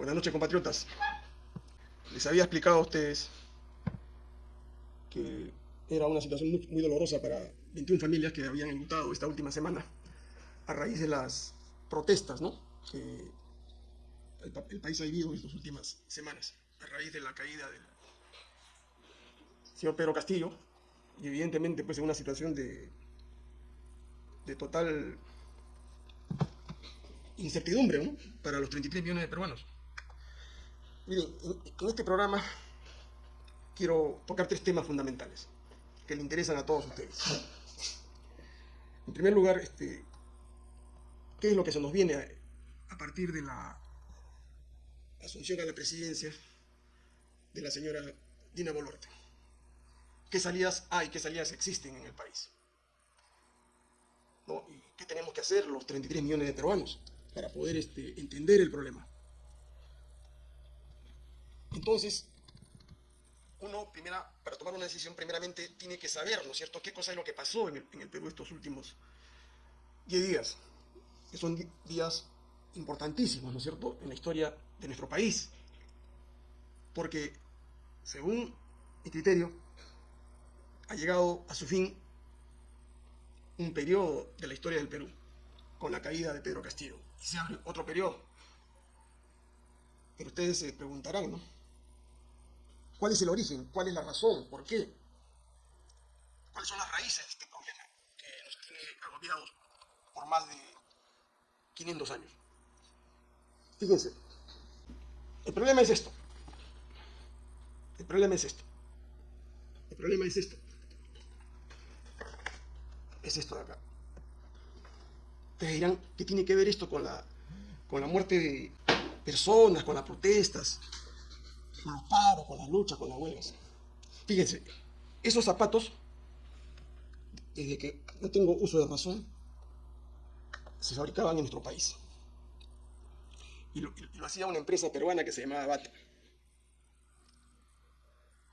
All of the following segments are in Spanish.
Buenas noches, compatriotas. Les había explicado a ustedes que era una situación muy, dolorosa para 21 familias que habían enlutado esta última semana a raíz de las protestas ¿no? que el, pa- el país ha vivido en estas últimas semanas, a raíz de la caída del señor Pedro Castillo, y evidentemente pues en una situación de, de total incertidumbre ¿no? para los 33 millones de peruanos. Miren, en, este programa quiero tocar tres temas fundamentales que le interesan a todos ustedes. En primer lugar, este, ¿qué es lo que se nos viene a, partir de la asunción a la presidencia de la señora Dina Boluarte? ¿Qué salidas hay, qué salidas existen en el país? ¿Y qué tenemos que hacer los 33 millones de peruanos para poder este, entender el problema? Entonces, uno, primera, para tomar una decisión, primeramente tiene que saber, ¿no es cierto?, qué cosa es lo que pasó en el, Perú estos últimos 10 días, que son días importantísimos, ¿no es cierto?, en la historia de nuestro país. Porque, según mi criterio, ha llegado a su fin un periodo de la historia del Perú, con la caída de Pedro Castillo. Se abre otro periodo. Pero ustedes se preguntarán, ¿no? ¿Cuál es el origen? ¿Cuál es la razón? ¿Por qué? ¿Cuáles son las raíces de este problema que nos tiene agobiados por más de 500 años? Fíjense, el problema es esto. El problema es esto. El problema es esto. Es esto de acá. Ustedes dirán, ¿qué tiene que ver esto con la, con la muerte de personas, con las protestas? Con los paros, con las luchas, con las huelgas. Fíjense, esos zapatos, desde que no tengo uso de razón, se fabricaban en nuestro país. Y lo, y lo hacía una empresa peruana que se llamaba Bata.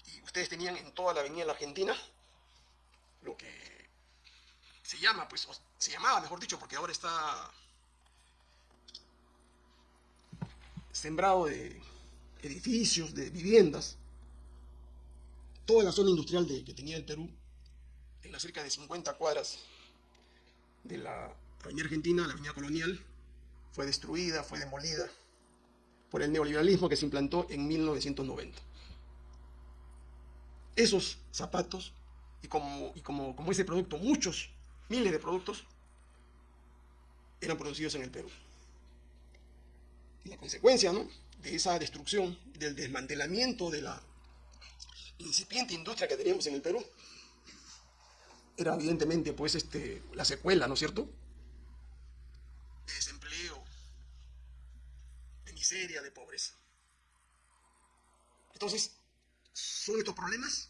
Y ustedes tenían en toda la avenida de la Argentina lo que se llama, pues, o se llamaba, mejor dicho, porque ahora está sembrado de edificios, de viviendas, toda la zona industrial que tenía el Perú, en las cerca de 50 cuadras de la avenida Argentina, la avenida colonial, fue destruida, fue demolida por el neoliberalismo que se implantó en 1990. Esos zapatos, y como, como ese producto, muchos, miles de productos, eran producidos en el Perú. Y la consecuencia, ¿no? De esa destrucción, del desmantelamiento de la incipiente industria que teníamos en el Perú, era evidentemente pues este, la secuela, ¿no es cierto? De desempleo, de miseria, de pobreza. Entonces, son estos problemas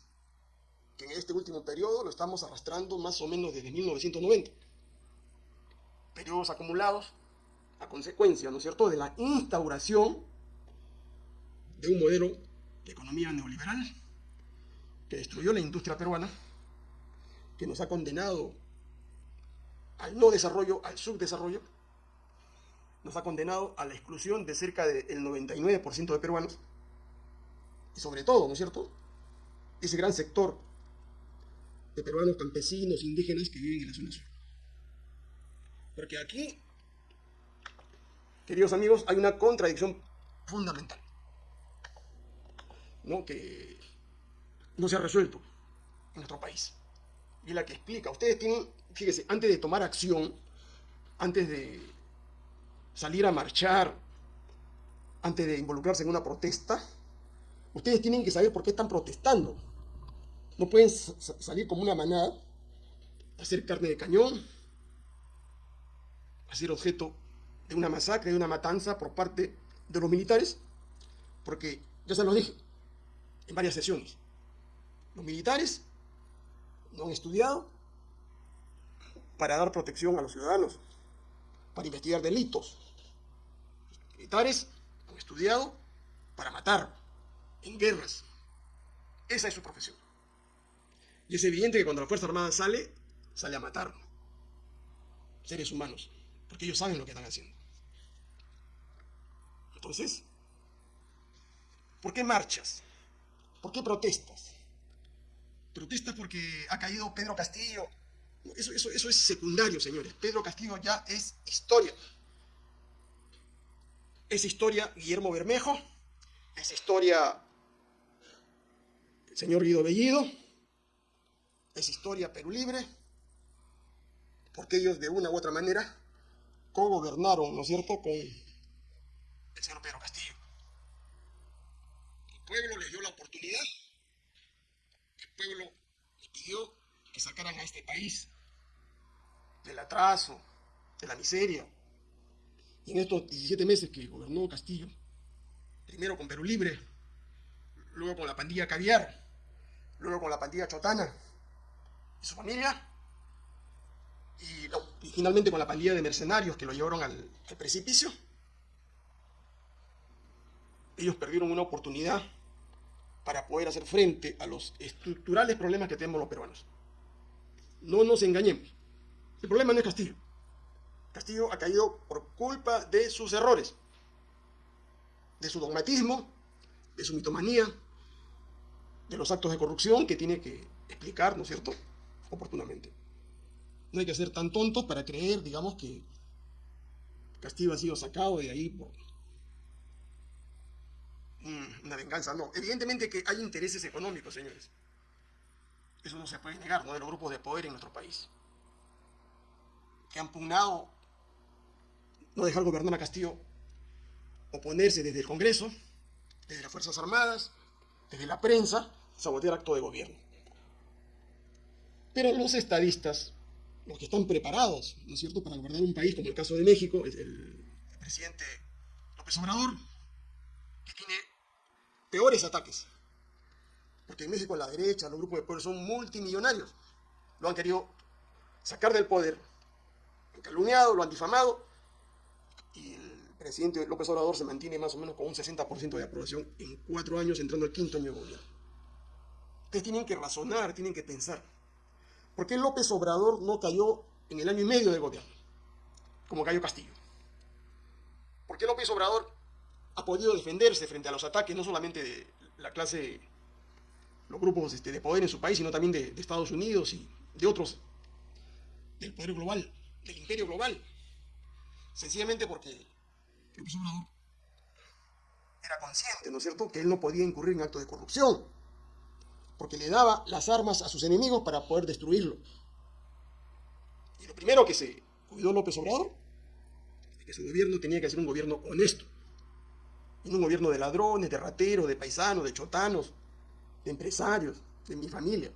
que en este último periodo lo estamos arrastrando más o menos desde 1990. Periodos acumulados a consecuencia, ¿no es cierto?, de la instauración de un modelo de economía neoliberal que destruyó la industria peruana, que nos ha condenado al no desarrollo, al subdesarrollo, nos ha condenado a la exclusión de cerca del 99% de peruanos, y sobre todo, ¿no es cierto?, ese gran sector de peruanos campesinos, indígenas que viven en la zona sur. Porque aquí, queridos amigos, hay una contradicción fundamental. ¿No? que no se ha resuelto en nuestro país. Y la que explica. Ustedes tienen, fíjese, antes de tomar acción, antes de salir a marchar, antes de involucrarse en una protesta, ustedes tienen que saber por qué están protestando. No pueden sa- sa- salir como una manada, hacer carne de cañón, hacer objeto de una masacre, de una matanza por parte de los militares, porque ya se los dije, en varias sesiones. Los militares no han estudiado para dar protección a los ciudadanos, para investigar delitos. Los militares han estudiado para matar en guerras. Esa es su profesión. Y es evidente que cuando la Fuerza Armada sale, sale a matar seres humanos, porque ellos saben lo que están haciendo. Entonces, ¿Por qué marchas? ¿Por qué protestas? Protestas porque ha caído Pedro Castillo. Eso, eso, eso es secundario, señores. Pedro Castillo ya es historia. Es historia Guillermo Bermejo, es historia el señor Guido Bellido, es historia Perú Libre, porque ellos de una u otra manera co-gobernaron, ¿no es cierto?, con el señor Pedro Castillo. Pueblo les dio la oportunidad, el pueblo les pidió que sacaran a este país del atraso, de la miseria. Y en estos 17 meses que gobernó Castillo, primero con Perú Libre, luego con la pandilla Caviar, luego con la pandilla Chotana y su familia, y, finalmente con la pandilla de mercenarios que lo llevaron al precipicio, ellos perdieron una oportunidad para poder hacer frente a los estructurales problemas que tenemos los peruanos. No nos engañemos. El problema no es Castillo. Castillo ha caído por culpa de sus errores, de su dogmatismo, de su mitomanía, de los actos de corrupción que tiene que explicar, ¿no es cierto?, oportunamente. No hay que ser tan tontos para creer, digamos, que Castillo ha sido sacado de ahí por una venganza. No, evidentemente que hay intereses económicos, señores. Eso no se puede negar, ¿no? De los grupos de poder en nuestro país. Que han pugnado no dejar gobernar a Castillo, oponerse desde el Congreso, desde las Fuerzas Armadas, desde la prensa, sabotear acto de gobierno. Pero los estadistas los que están preparados, ¿no es cierto?, para gobernar un país, como el caso de México, el, el presidente López Obrador, que tiene peores ataques. Porque en México la derecha, los grupos de poder son multimillonarios. Lo han querido sacar del poder, lo han calumniado, lo han difamado, y el presidente López Obrador se mantiene más o menos con un 60% de aprobación en cuatro años, entrando al quinto año de gobierno. Ustedes tienen que razonar, tienen que pensar. ¿Por qué López Obrador no cayó en el año y medio de gobierno? Como cayó Castillo. ¿Por qué López Obrador ha podido defenderse frente a los ataques no solamente de la clase, los grupos este, de poder en su país, sino también de, Estados Unidos y de otros, del poder global, del imperio global? Sencillamente porque López Obrador era consciente, ¿no es cierto?, que él no podía incurrir en actos de corrupción porque le daba las armas a sus enemigos para poder destruirlo. Y lo primero que se cuidó López Obrador es que su gobierno tenía que ser un gobierno honesto, no un gobierno de ladrones, de rateros, de paisanos, de chotanos, de empresarios, de mi familia.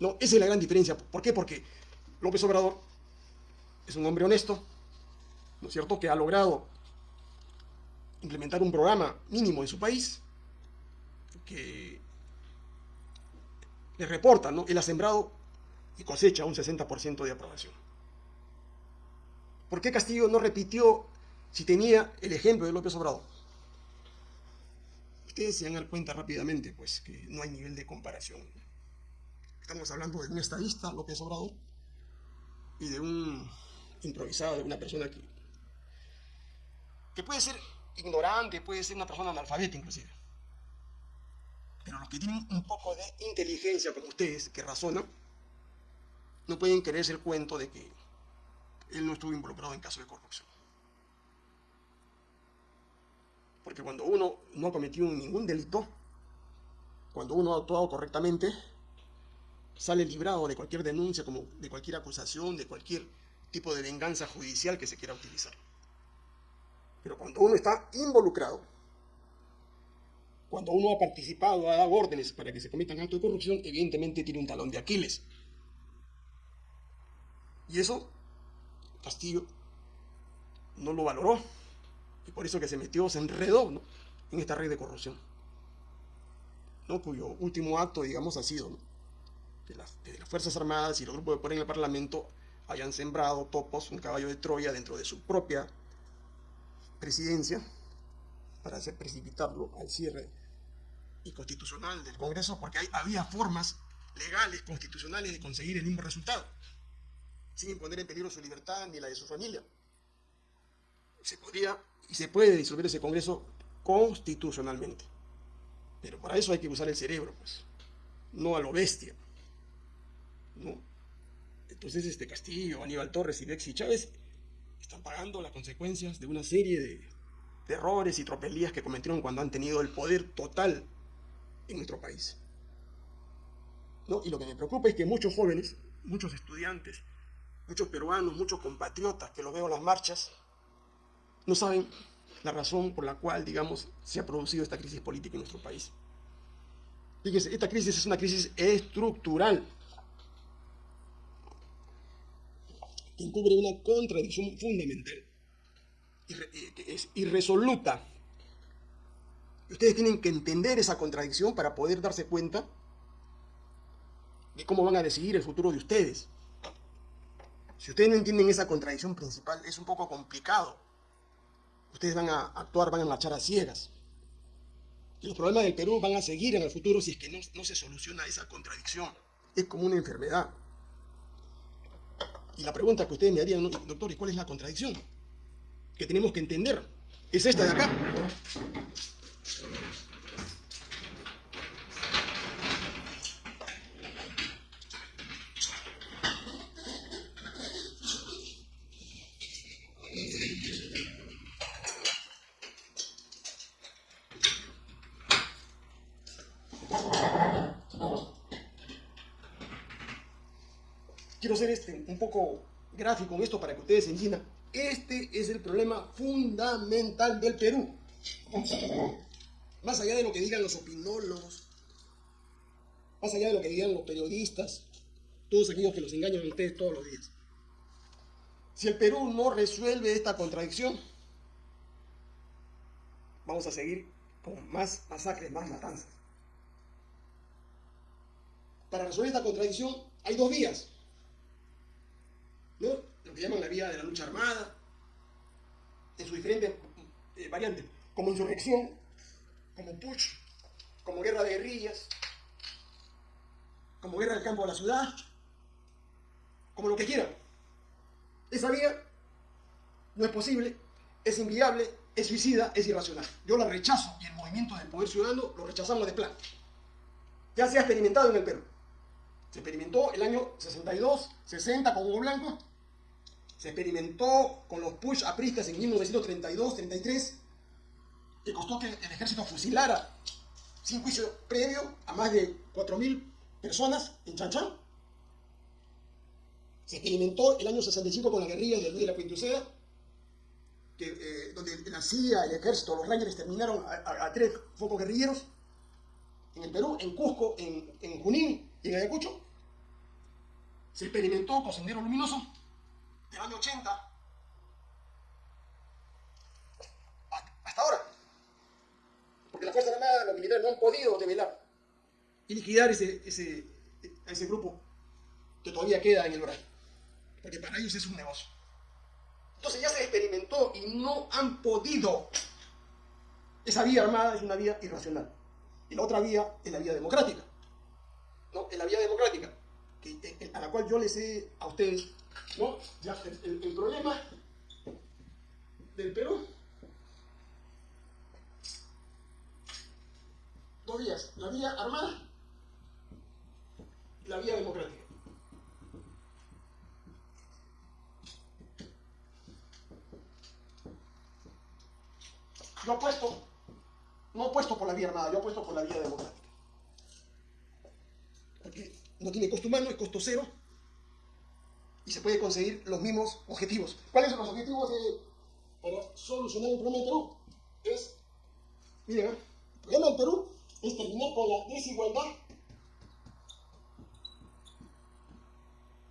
No, esa es la gran diferencia. ¿Por qué? Porque López Obrador es un hombre honesto, ¿no es cierto?, que ha logrado implementar un programa mínimo en su país, que le reportan, ¿no? Él ha sembrado y cosecha un 60% de aprobación. ¿Por qué Castillo no repitió si tenía el ejemplo de López Obrador? Ustedes se dan dar cuenta rápidamente, pues, que no hay nivel de comparación. Estamos hablando de un estadista, López Obrador, y de un improvisado, de una persona que, que puede ser ignorante, puede ser una persona analfabeta inclusive. Pero los que tienen un poco de inteligencia como ustedes, que razonan, no pueden creerse el cuento de que él no estuvo involucrado en casos de corrupción. Porque cuando uno no ha cometido ningún delito, cuando uno ha actuado correctamente, sale librado de cualquier denuncia, como de cualquier acusación, de cualquier tipo de venganza judicial que se quiera utilizar. Pero cuando uno está involucrado, cuando uno ha participado, ha dado órdenes para que se cometan actos de corrupción, evidentemente tiene un talón de Aquiles. Y eso Castillo no lo valoró. Y por eso que se metió, se enredó en esta red de corrupción. ¿no? Cuyo último acto, digamos, ha sido que las, las, Fuerzas Armadas y los grupos de poder en el Parlamento hayan sembrado topos, un caballo de Troya dentro de su propia presidencia para hacer precipitarlo al cierre y constitucional del Congreso porque hay, había formas legales, constitucionales de conseguir el mismo resultado, sin poner en peligro su libertad ni la de su familia. Se podría y se puede disolver ese Congreso constitucionalmente. Pero para eso hay que usar el cerebro, pues, no a lo bestia. ¿no? Entonces, este Castillo, Aníbal Torres y Bexi Chávez están pagando las consecuencias de una serie de, de errores y tropelías que cometieron cuando han tenido el poder total en nuestro país. ¿No? Y lo que me preocupa es que muchos jóvenes, muchos estudiantes, muchos peruanos, muchos compatriotas que lo veo en las marchas, no saben la razón por la cual, digamos, se ha producido esta crisis política en nuestro país. Fíjense, esta crisis es una crisis estructural que encubre una contradicción fundamental, que es irresoluta. Ustedes tienen que entender esa contradicción para poder darse cuenta de cómo van a decidir el futuro de ustedes. Si ustedes no entienden esa contradicción principal, es un poco complicado. Ustedes van a actuar, van a marchar a ciegas. Y los problemas del Perú van a seguir en el futuro si es que no, se soluciona esa contradicción. Es como una enfermedad. Y la pregunta que ustedes me harían, doctor, ¿y cuál es la contradicción? Que tenemos que entender. Es esta de acá. quiero ser este, un poco gráfico en esto para que ustedes entiendan. Este es el problema fundamental del Perú. Más allá de lo que digan los opinólogos, más allá de lo que digan los periodistas, todos aquellos que los engañan a ustedes todos los días. Si el Perú no resuelve esta contradicción, vamos a seguir con más masacres, más matanzas. Para resolver esta contradicción hay dos vías lo que llaman la vía de la lucha armada, en sus diferentes eh, variantes, como insurrección, como push, como guerra de guerrillas, como guerra del campo a la ciudad, como lo que quieran. Esa vía no es posible, es inviable, es suicida, es irracional. Yo la rechazo y el movimiento del poder ciudadano lo rechazamos de plano. Ya se ha experimentado en el Perú. Se experimentó el año 62, 60 con Hugo Blanco. Se experimentó con los push apristas en 1932, 33, que costó que el ejército fusilara sin juicio previo a más de 4.000 personas en Chanchán. Se experimentó el año 65 con la guerrilla de Luis de la Quintuceda, eh, donde la CIA, el ejército, los rangers terminaron a, tres focos guerrilleros en el Perú, en Cusco, en, en Junín y en Ayacucho se experimentó con Sendero Luminoso del año 80 hasta ahora. Porque las Fuerzas Armadas, los militares no han podido develar y liquidar ese, ese, ese grupo que todavía queda en el horario. Porque para ellos es un negocio. Entonces ya se experimentó y no han podido. Esa vía armada es una vía irracional. Y la otra vía es la vía democrática. ¿No? Es la vía democrática a la cual yo les he a ustedes, ¿no? Ya, el, el problema del Perú, dos vías, la vía armada y la vía democrática. Yo apuesto, no apuesto por la vía armada, yo apuesto por la vía democrática. Porque no tiene costo humano, es costo cero, y se puede conseguir los mismos objetivos. ¿Cuáles son los objetivos para solucionar el problema del Perú? Es, miren, el problema del Perú es terminar con la desigualdad,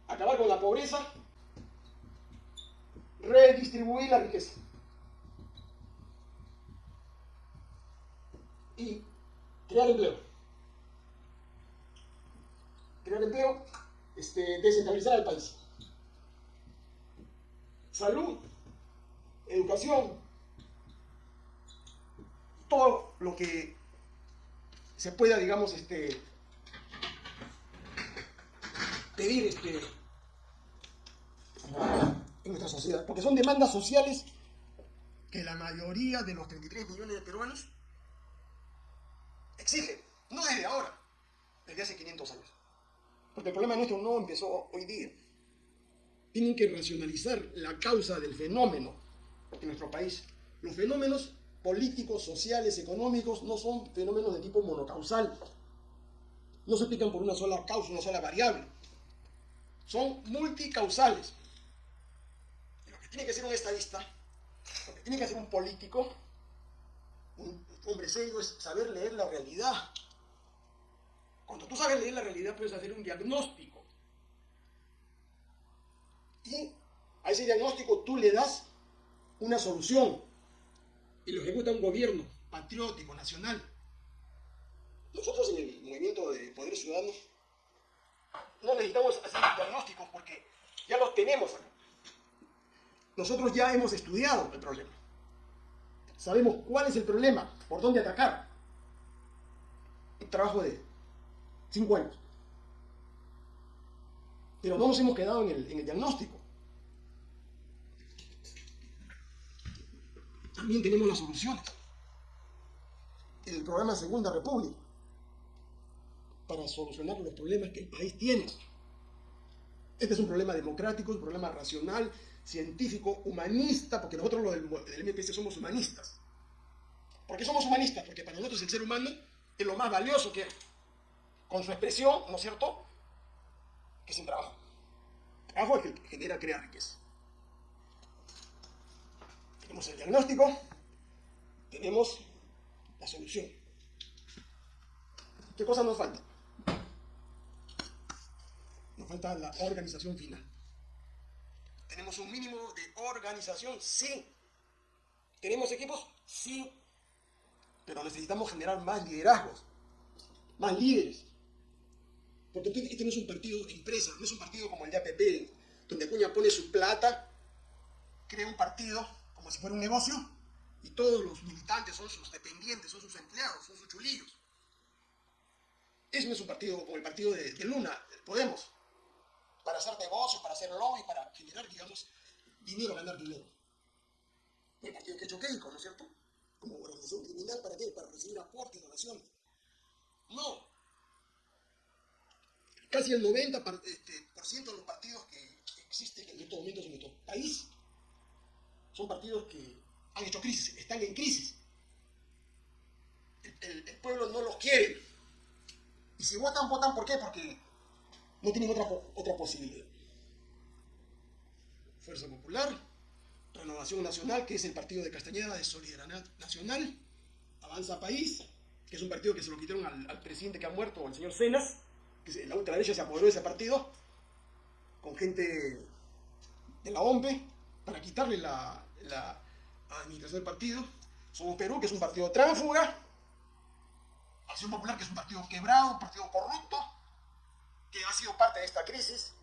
acabar con la pobreza, redistribuir la riqueza. Y crear empleo crear empleo, este, descentralizar el país. Salud, educación, todo lo que se pueda, digamos, este, pedir este, en nuestra sociedad, porque son demandas sociales que la mayoría de los 33 millones de peruanos exigen, no desde ahora, desde hace 500 años. Porque el problema nuestro no empezó hoy día. Tienen que racionalizar la causa del fenómeno en nuestro país. Los fenómenos políticos, sociales, económicos no son fenómenos de tipo monocausal. No se explican por una sola causa, una sola variable. Son multicausales. lo que tiene que ser un estadista, lo que tiene que ser un político, un hombre serio, es saber leer la realidad. Cuando tú sabes leer la realidad, puedes hacer un diagnóstico. Y a ese diagnóstico tú le das una solución. Y lo ejecuta un gobierno patriótico, nacional. Nosotros en el movimiento de Poder Ciudadano no necesitamos hacer diagnósticos porque ya los tenemos Nosotros ya hemos estudiado el problema. Sabemos cuál es el problema, por dónde atacar. Un trabajo de cinco años. Pero no nos hemos quedado en el, diagnóstico. También tenemos las soluciones. El programa Segunda República para solucionar los problemas que el país tiene. Este es un problema democrático, un problema racional, científico, humanista, porque nosotros los del, del MPC somos humanistas. ¿Por qué somos humanistas? Porque para nosotros el ser humano es lo más valioso que con su expresión, ¿no es cierto?, que el trabajo. Trabajo es el que genera, crea riqueza. Tenemos el diagnóstico, tenemos la solución. ¿Qué cosa nos falta? Nos falta la organización final. ¿Tenemos un mínimo de organización? Sí. ¿Tenemos equipos? Sí. Pero necesitamos generar más liderazgos, más líderes. Porque este no es un partido de empresa, no es un partido como el de APP, donde Acuña pone su plata, crea un partido como si fuera un negocio, y todos los militantes son sus dependientes, son sus empleados, son sus chulillos. Ese no es un partido como el partido de, Luna, Podemos para hacer negocios, para hacer lobby, para generar, digamos, dinero, ganar dinero. El partido que Keiko, ¿no es cierto? Como organización criminal, ¿para qué? Para recibir aportes, donaciones. No. Casi el 90% este, de los partidos que existen en estos momentos en nuestro país son partidos que han hecho crisis, están en crisis. El, pueblo no los quiere. Y si votan, votan ¿por qué? Porque no tienen otra, otra posibilidad. Fuerza Popular, Renovación Nacional, que es el partido de Castañeda de Solidaridad Nacional, Avanza País, que es un partido que se lo quitaron al, presidente que ha muerto, al señor Cenas, que la ultraderecha se apoderó de ese partido, con gente de la OMPE, para quitarle la, la administración del partido. Somos Perú, que es un partido tránsfuga, Acción Popular, que es un partido quebrado, un partido corrupto, que ha sido parte de esta crisis.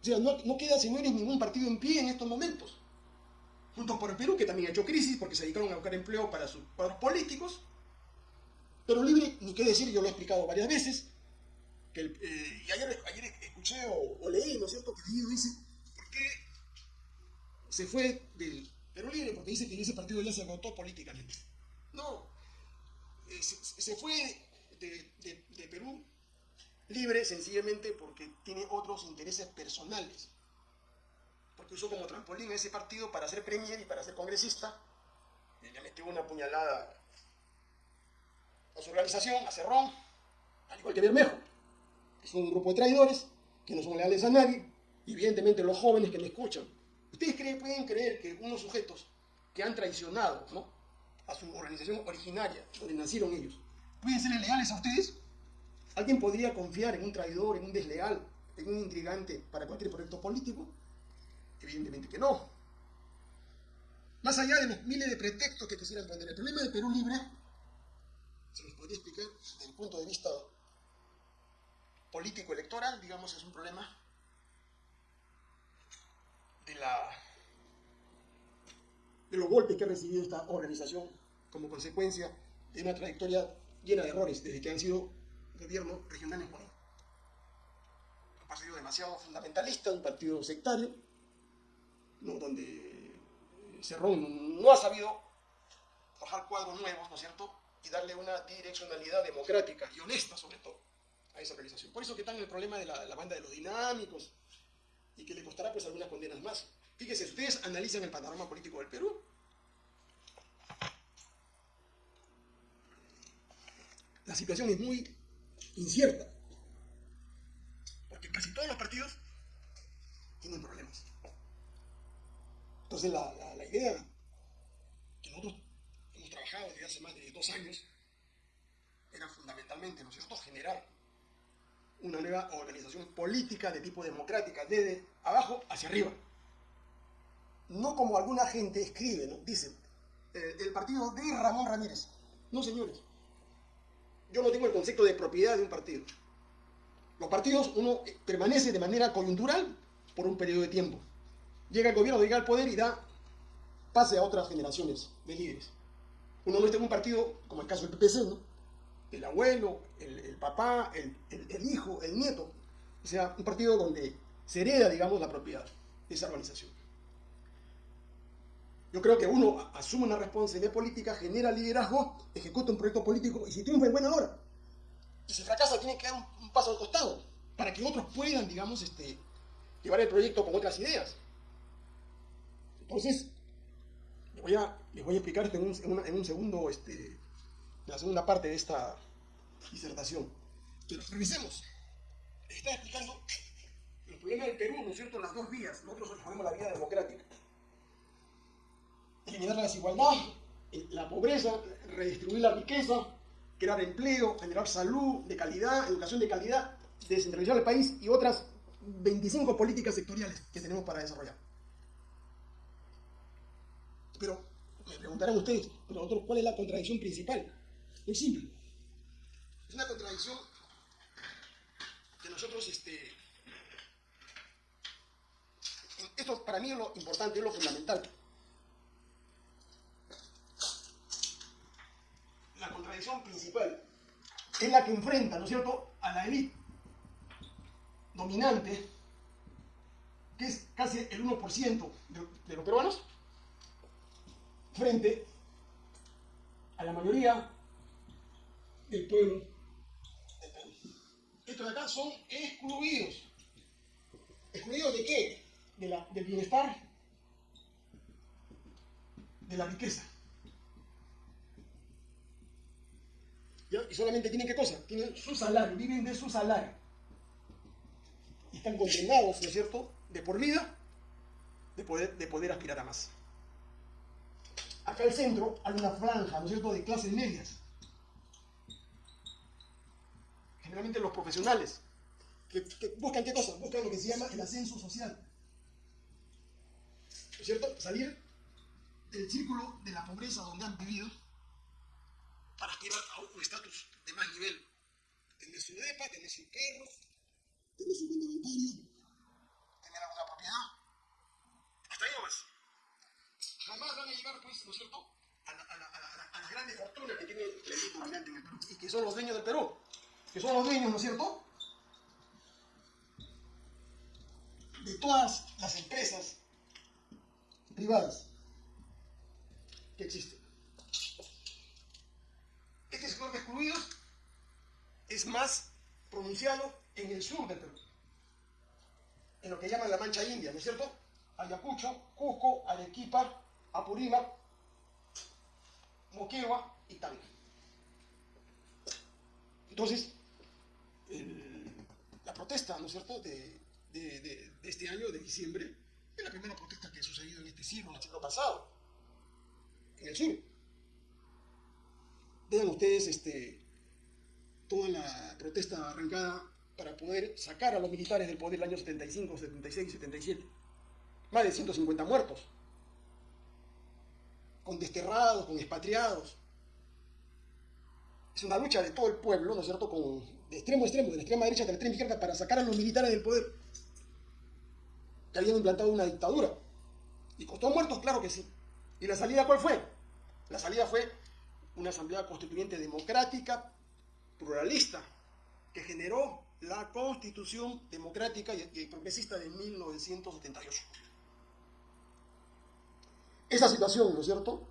O sea, no, no queda, señores, ningún partido en pie en estos momentos. Junto por el Perú, que también ha hecho crisis porque se dedicaron a buscar empleo para sus cuadros políticos. Pero libre, ni qué decir, yo lo he explicado varias veces. Que eh, y ayer, ayer escuché o, leí, ¿no es cierto? Que el dice, ¿por qué se fue del Perú Libre? Porque dice que en ese partido ya se agotó políticamente. No, eh, se, fue de, de Perú libre sencillamente porque tiene otros intereses personales. Porque usó como trampolín ese partido para ser premier y para ser congresista. Y le metió una puñalada a su organización, a Cerrón, al igual que Bermejo. Son un grupo de traidores, que no son leales a nadie, y evidentemente los jóvenes que me escuchan. ¿Ustedes pueden creer que unos sujetos que han traicionado a su organización originaria, donde nacieron ellos, pueden ser leales a ustedes? ¿Alguien podría confiar en un traidor, en un desleal, en un intrigante para cualquier proyecto político? Evidentemente que no. Más allá de los miles de pretextos que quisieran poner, el problema de Perú Libre se los podría explicar desde el punto de vista político-electoral, digamos, es un problema de, la, de los golpes que ha recibido esta organización como consecuencia de una trayectoria llena de errores desde que han sido gobierno regional en Ecuador. Un partido demasiado fundamentalista, un partido sectario, donde Cerrón no ha sabido forjar cuadros nuevos, ¿no es cierto? Y darle una direccionalidad democrática y honesta, sobre todo, a esa organización. Por eso que están en el problema de la, banda de los dinámicos y que le costará pues algunas condenas más. Fíjense, ustedes analizan el panorama político del Perú. La situación es muy incierta. Porque casi todos los partidos tienen problemas. Entonces la, la, idea que nosotros trabajado desde hace más de dos años era fundamentalmente, ¿no es cierto?, generar una nueva organización política de tipo democrática, desde abajo hacia arriba. No como alguna gente escribe, ¿no? Dice, eh, el partido de Ramón Ramírez. No, señores. Yo no tengo el concepto de propiedad de un partido. Los partidos, uno permanece de manera coyuntural por un periodo de tiempo. Llega el gobierno, llega al poder y da pase a otras generaciones de líderes. Uno no está en un partido, como el caso del PPC, ¿no? el abuelo, el, papá, el, hijo, el nieto. O sea, un partido donde se hereda, digamos, la propiedad de esa organización. Yo creo que uno asume una responsabilidad política, genera liderazgo, ejecuta un proyecto político y si triunfa en buena hora. Y si fracasa, tiene que dar un, un paso al costado para que otros puedan, digamos, este, llevar el proyecto con otras ideas. Entonces, voy a, les voy a explicar esto en un, en en segundo este, la segunda parte de esta disertación. Pero revisemos. Está explicando el problema del Perú, ¿no es cierto?, las dos vías. Nosotros ponemos la vía democrática. Eliminar la desigualdad, la pobreza, redistribuir la riqueza, crear empleo, generar salud de calidad, educación de calidad, descentralizar el país y otras 25 políticas sectoriales que tenemos para desarrollar. Pero me preguntarán ustedes, pero nosotros, ¿cuál es la contradicción principal? Muy simple. Es una contradicción que nosotros, este, esto para mí es lo importante, es lo fundamental. La contradicción principal es la que enfrenta, ¿no es cierto?, a la élite dominante, que es casi el 1% de, de los peruanos, frente a la mayoría del pueblo del Perú. Estos de acá son excluidos. ¿Excluidos de qué? De la, del bienestar, de la riqueza. Y solamente tienen qué cosa? Tienen su salario, viven de su salario. Y están condenados, ¿no es cierto?, de por vida, de poder, de poder aspirar a más. Acá al centro hay una franja, ¿no es cierto?, de clases medias generalmente los profesionales, que, buscan qué cosa? Buscan lo que se llama el ascenso social. ¿No es cierto? Salir del círculo de la pobreza donde han vivido para aspirar a un estatus de más nivel. Tener su depa, tener su perro, tener su cuenta bancaria, tener alguna propiedad. Hasta ahí nomás. Jamás van a llegar, pues, ¿no es cierto?, a, la, a, la, a, la, a las grandes fortunas que tiene el elite dominante en el Perú y que son los dueños del Perú que son los dueños, ¿no es cierto?, de todas las empresas privadas que existen. Este sector de excluidos es más pronunciado en el sur del Perú, en lo que llaman la Mancha India, ¿no es cierto? Ayacucho, Cusco, Arequipa, Apurímac, Moquegua y Tanga. Entonces, la protesta, ¿no es cierto?, de, este año, de diciembre, es la primera protesta que ha sucedido en este siglo, en el siglo pasado, en el sur. Vean ustedes este, toda la protesta arrancada para poder sacar a los militares del poder el año 75, 76 y 77. Más de 150 muertos, con desterrados, con expatriados. Es una lucha de todo el pueblo, ¿no es cierto?, con de extremo a extremo, de la extrema derecha a la extrema izquierda, para sacar a los militares del poder, que habían implantado una dictadura. ¿Y costó muertos? Claro que sí. ¿Y la salida cuál fue? La salida fue una asamblea constituyente democrática, pluralista, que generó la constitución democrática y progresista de 1978. Esa situación, ¿no es cierto?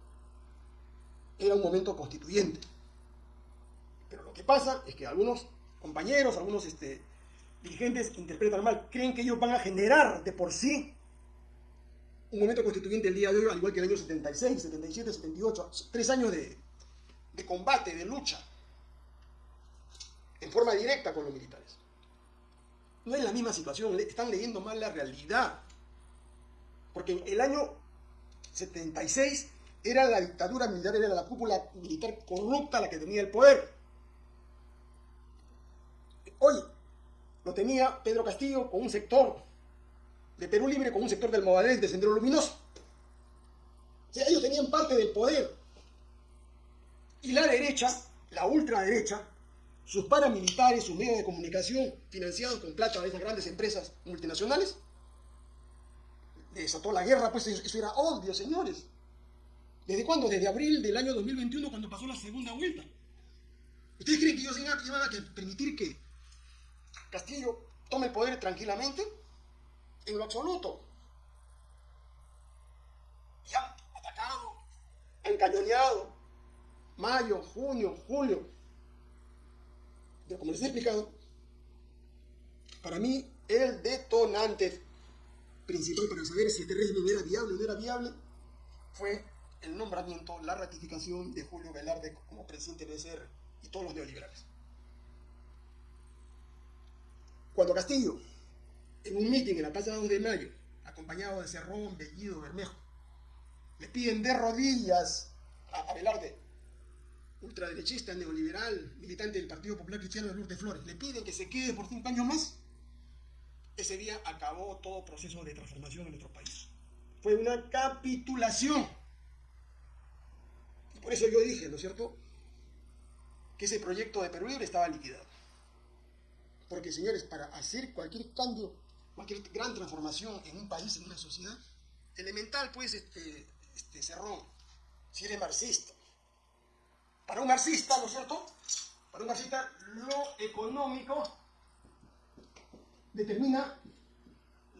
Era un momento constituyente. Pero lo que pasa es que algunos compañeros, algunos este, dirigentes interpretan mal, creen que ellos van a generar de por sí un momento constituyente el día de hoy, al igual que el año 76, 77, 78, tres años de, de combate, de lucha, en forma directa con los militares. No es la misma situación, están leyendo mal la realidad. Porque el año 76 era la dictadura militar, era la cúpula militar corrupta la que tenía el poder. Hoy lo tenía Pedro Castillo con un sector de Perú Libre, con un sector del Movadez de Sendero Luminoso. O sea, ellos tenían parte del poder. Y la derecha, la ultraderecha, sus paramilitares, sus medios de comunicación financiados con plata de esas grandes empresas multinacionales, desató la guerra, pues eso era obvio, señores. ¿Desde cuándo? Desde abril del año 2021, cuando pasó la segunda vuelta. ¿Ustedes creen que ellos iban a permitir que Castillo tome el poder tranquilamente? En lo absoluto. Y han atacado, han cañoneado. Mayo, junio, julio. Pero como les he explicado, para mí el detonante principal para saber si este régimen era viable o no era viable fue el nombramiento, la ratificación de Julio Velarde como presidente del ECR y todos los neoliberales. Cuando Castillo, en un mitin en la Plaza 2 de Mayo, acompañado de Cerrón, Bellido, Bermejo, le piden de rodillas a, Velarde, ultraderechista, neoliberal, militante del Partido Popular Cristiano de Lourdes Flores, le piden que se quede por cinco años más, ese día acabó todo proceso de transformación en nuestro país. Fue una capitulación. Por eso yo dije, ¿no es cierto?, que ese proyecto de Perú Libre estaba liquidado. Porque, señores, para hacer cualquier cambio, cualquier gran transformación en un país, en una sociedad, elemental, pues, este, este Cerrón, si eres marxista. Para un marxista, ¿no es cierto? Para un marxista, lo económico determina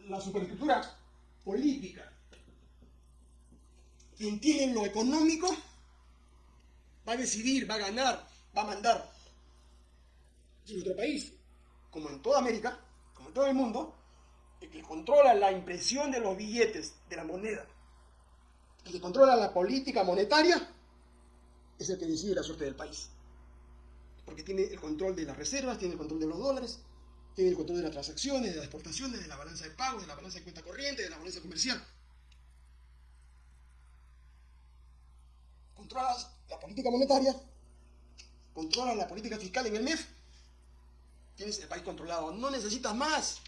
la superestructura política. Quien tiene lo económico va a decidir, va a ganar, va a mandar. En nuestro país, como en toda América, como en todo el mundo, el que controla la impresión de los billetes, de la moneda, el que controla la política monetaria, es el que decide la suerte del país. Porque tiene el control de las reservas, tiene el control de los dólares, tiene el control de las transacciones, de las exportaciones, de la balanza de pagos, de la balanza de cuenta corriente, de la balanza comercial. Controlas la política monetaria, controlas la política fiscal en el MEF, tienes el país controlado, no necesitas más.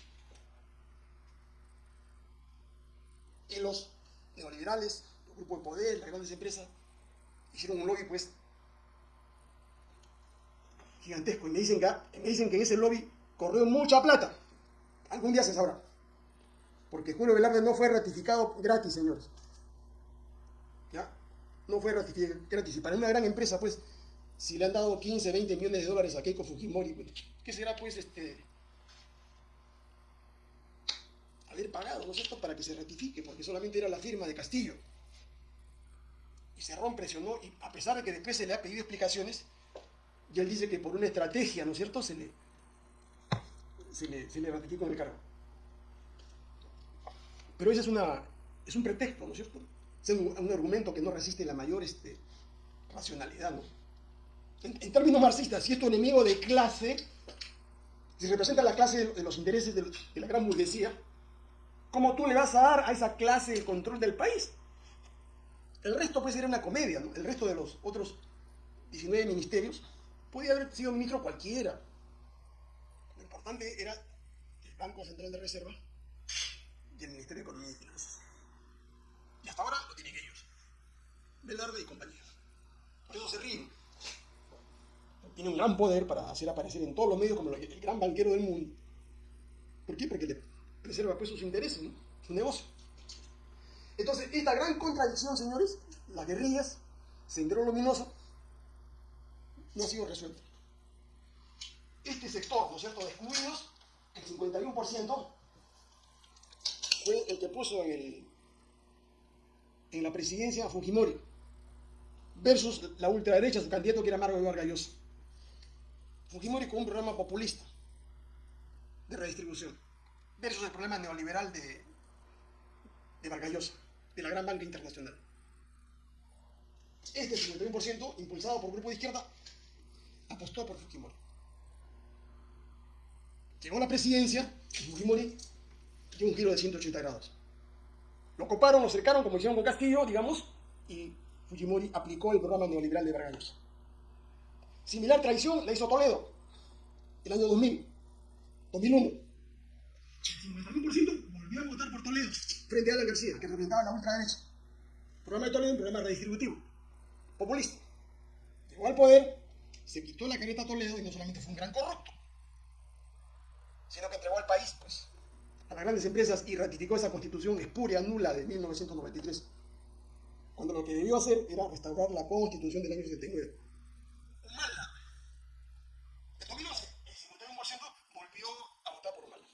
Y los neoliberales, los grupos de poder, las grandes empresas, hicieron un lobby pues gigantesco y me dicen que, me dicen que en ese lobby corrió mucha plata. Algún día se sabrá. Porque Julio Velarde no fue ratificado gratis, señores. ¿Ya? No fue ratificado gratis. Y para una gran empresa, pues, si le han dado 15, 20 millones de dólares a Keiko Fujimori, pues, ¿qué será, pues, este... haber pagado, ¿no es cierto?, para que se ratifique, porque solamente era la firma de Castillo. Y Cerrón presionó, y a pesar de que después se le ha pedido explicaciones, y él dice que por una estrategia, ¿no es cierto?, se le, se le, se le ratificó en el cargo. Pero ese es, una, es un pretexto, ¿no es cierto? Es un, argumento que no resiste la mayor este, racionalidad, ¿no? En, términos marxistas, si es tu enemigo de clase, si representa la clase de, los intereses de, la gran burguesía, ¿cómo tú le vas a dar a esa clase el control del país? El resto puede ser una comedia. El resto de los otros 19 ministerios podía haber sido ministro cualquiera, importante era el Banco Central de Reserva y el Ministerio de Economía y Finanzas. Y hasta ahora lo tienen ellos. Velarde y compañía. Por eso se ríen. Tiene un gran poder para hacer aparecer en todos los medios como el gran banquero del mundo. ¿Por qué? Porque le preserva pues sus intereses, ¿no? su negocio. Entonces, esta gran contradicción, señores, las guerrillas, Sendero Luminoso, no ha sido resuelta este sector, ¿no es cierto?, de excluidos, el 51% fue el que puso en la presidencia a Fujimori versus la ultraderecha, su candidato que era Margo Vargas Llosa. Fujimori con un programa populista de redistribución versus el problema neoliberal de, de de la gran banca internacional. Este 51%, impulsado por el grupo de izquierda, apostó por Fujimori. Llegó a la presidencia Fujimori dio un giro de 180 grados. Lo coparon, lo cercaron, como hicieron con Castillo, digamos, y Fujimori aplicó el programa neoliberal de Vargas. Similar traición la hizo Toledo, el año 2000, 2001. El 51% volvió a votar por Toledo frente a Alan García, que representaba la ultraderecha. Programa de Toledo un programa redistributivo, populista. Llegó al poder, se quitó la careta a Toledo y no solamente fue un gran corrupto, sino que entregó al país pues, a las grandes empresas y ratificó esa constitución espuria, nula de 1993, cuando lo que debió hacer era restaurar la constitución del año 79. Humala. En 2011, el 51% volvió a votar por Humala.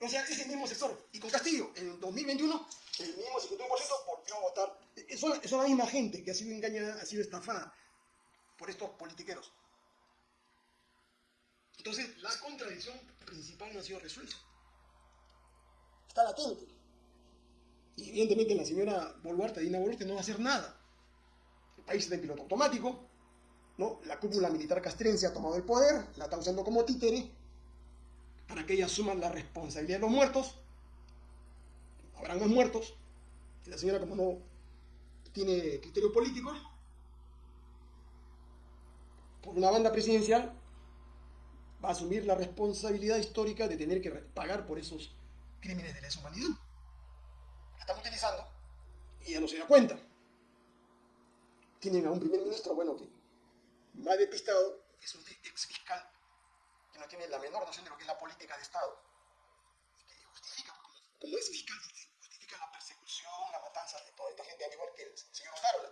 O sea, es el mismo sector. Y con Castillo, en 2021, el mismo 51% volvió a votar. Son, son la misma gente que ha sido engañada, ha sido estafada por estos politiqueros. Entonces, la contradicción principal no ha sido resuelta. Está latente. Y evidentemente la señora Boluarte, Dina Boluarte, no va a hacer nada. El país está en piloto automático, ¿no? La cúpula militar castrense ha tomado el poder, la está usando como títere para que ella asuma la responsabilidad de los muertos. Habrán más muertos. La señora, como no tiene criterio político, por una banda presidencial, asumir la responsabilidad histórica de tener que pagar por esos crímenes de lesa humanidad. La están utilizando y ya no se da cuenta. Tienen a un primer ministro, bueno, que más despistado, es un ex fiscal que no tiene la menor noción de lo que es la política de Estado. Que justifica, como, es fiscal, justifica la persecución, la matanza de toda esta gente, al igual que el señor Otárola,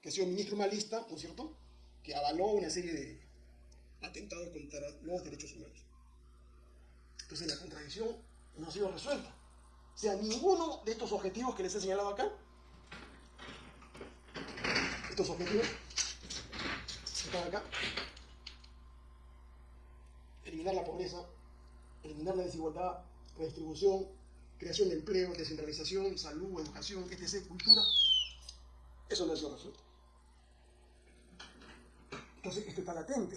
que ha sido ministro malista, ¿no es cierto?, que avaló una serie de atentados contra los derechos humanos. Entonces la contradicción no ha sido resuelta. O sea, ninguno de estos objetivos que les he señalado acá, estos objetivos que están acá, eliminar la pobreza, eliminar la desigualdad, redistribución, creación de empleo, descentralización, salud, educación, etc., cultura, eso no ha sido resuelto. Entonces, esto está latente.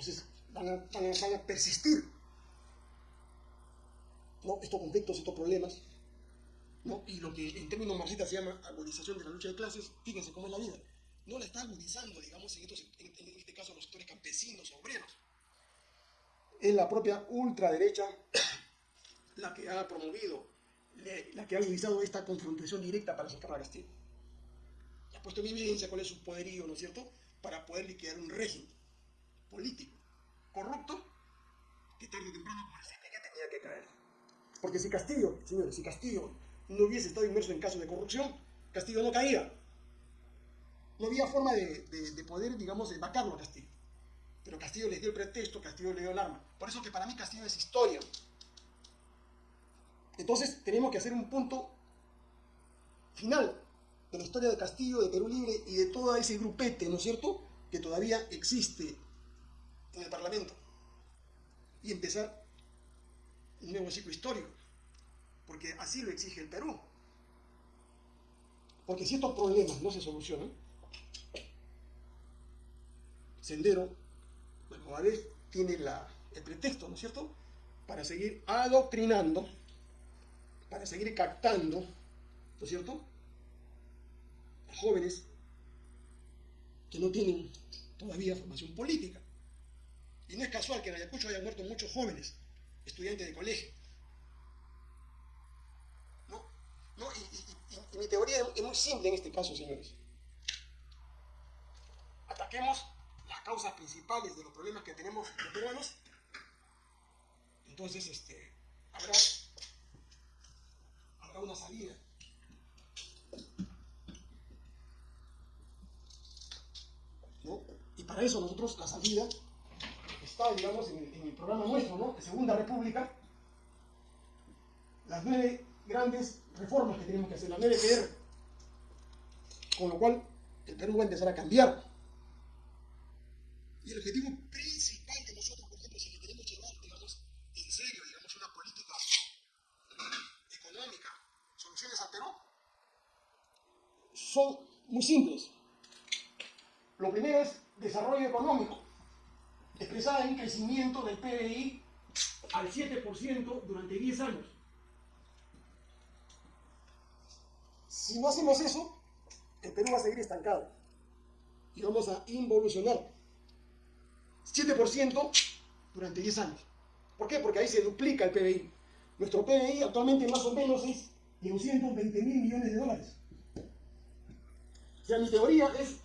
Entonces, van a, persistir estos conflictos, estos problemas. Y lo que en términos marxistas se llama agudización de la lucha de clases, fíjense cómo es la vida. No la está agudizando, digamos, en, estos, este caso, los sectores campesinos, obreros. Es la propia ultraderecha la que ha promovido, la que ha agudizado esta confrontación directa para sacar a Castillo. Ha puesto en evidencia cuál es su poderío, ¿no es cierto?, para poder liquidar un régimen político corrupto que tarde o temprano, expliqué, tenía que caer. Porque si Castillo, señores, si Castillo no hubiese estado inmerso en casos de corrupción, Castillo no caía. No había forma de, de, de poder, digamos, vacarlo a Castillo. Pero Castillo les dio el pretexto, Castillo le dio el arma. Por eso que para mí Castillo es historia. Entonces tenemos que hacer un punto final de la historia de Castillo, de Perú Libre y de todo ese grupete, ¿no es cierto?, que todavía existe en el Parlamento. Y empezar un nuevo ciclo histórico, porque así lo exige el Perú. Porque si estos problemas no se solucionan, Sendero, bueno, a vez tiene la, el pretexto, ¿no es cierto?, para seguir adoctrinando, para seguir captando, ¿no es cierto?, jóvenes que no tienen todavía formación política. Y no es casual que en Ayacucho hayan muerto muchos jóvenes, estudiantes de colegio. ¿No? ¿No? Y, mi teoría es muy simple en este caso, señores. Ataquemos las causas principales de los problemas que tenemos los peruanos. Entonces, este, habrá, habrá una salida. ¿No? Y para eso nosotros la salida digamos, en el, programa nuestro, ¿no? De Segunda República, las nueve grandes reformas que tenemos que hacer, la NDPR. Con lo cual, el Perú va a empezar a cambiar. Y el objetivo principal de nosotros, por ejemplo, si queremos llevar, digamos, en serio, digamos, una política económica, soluciones al Perú, son muy simples. Lo primero es desarrollo económico, expresada en crecimiento del PBI al 7% durante 10 años. Si no hacemos eso, el Perú va a seguir estancado y vamos a involucionar. 7% durante 10 años. ¿Por qué? Porque ahí se duplica el PBI. Nuestro PBI actualmente más o menos es de 220 mil millones de dólares. O sea, mi teoría es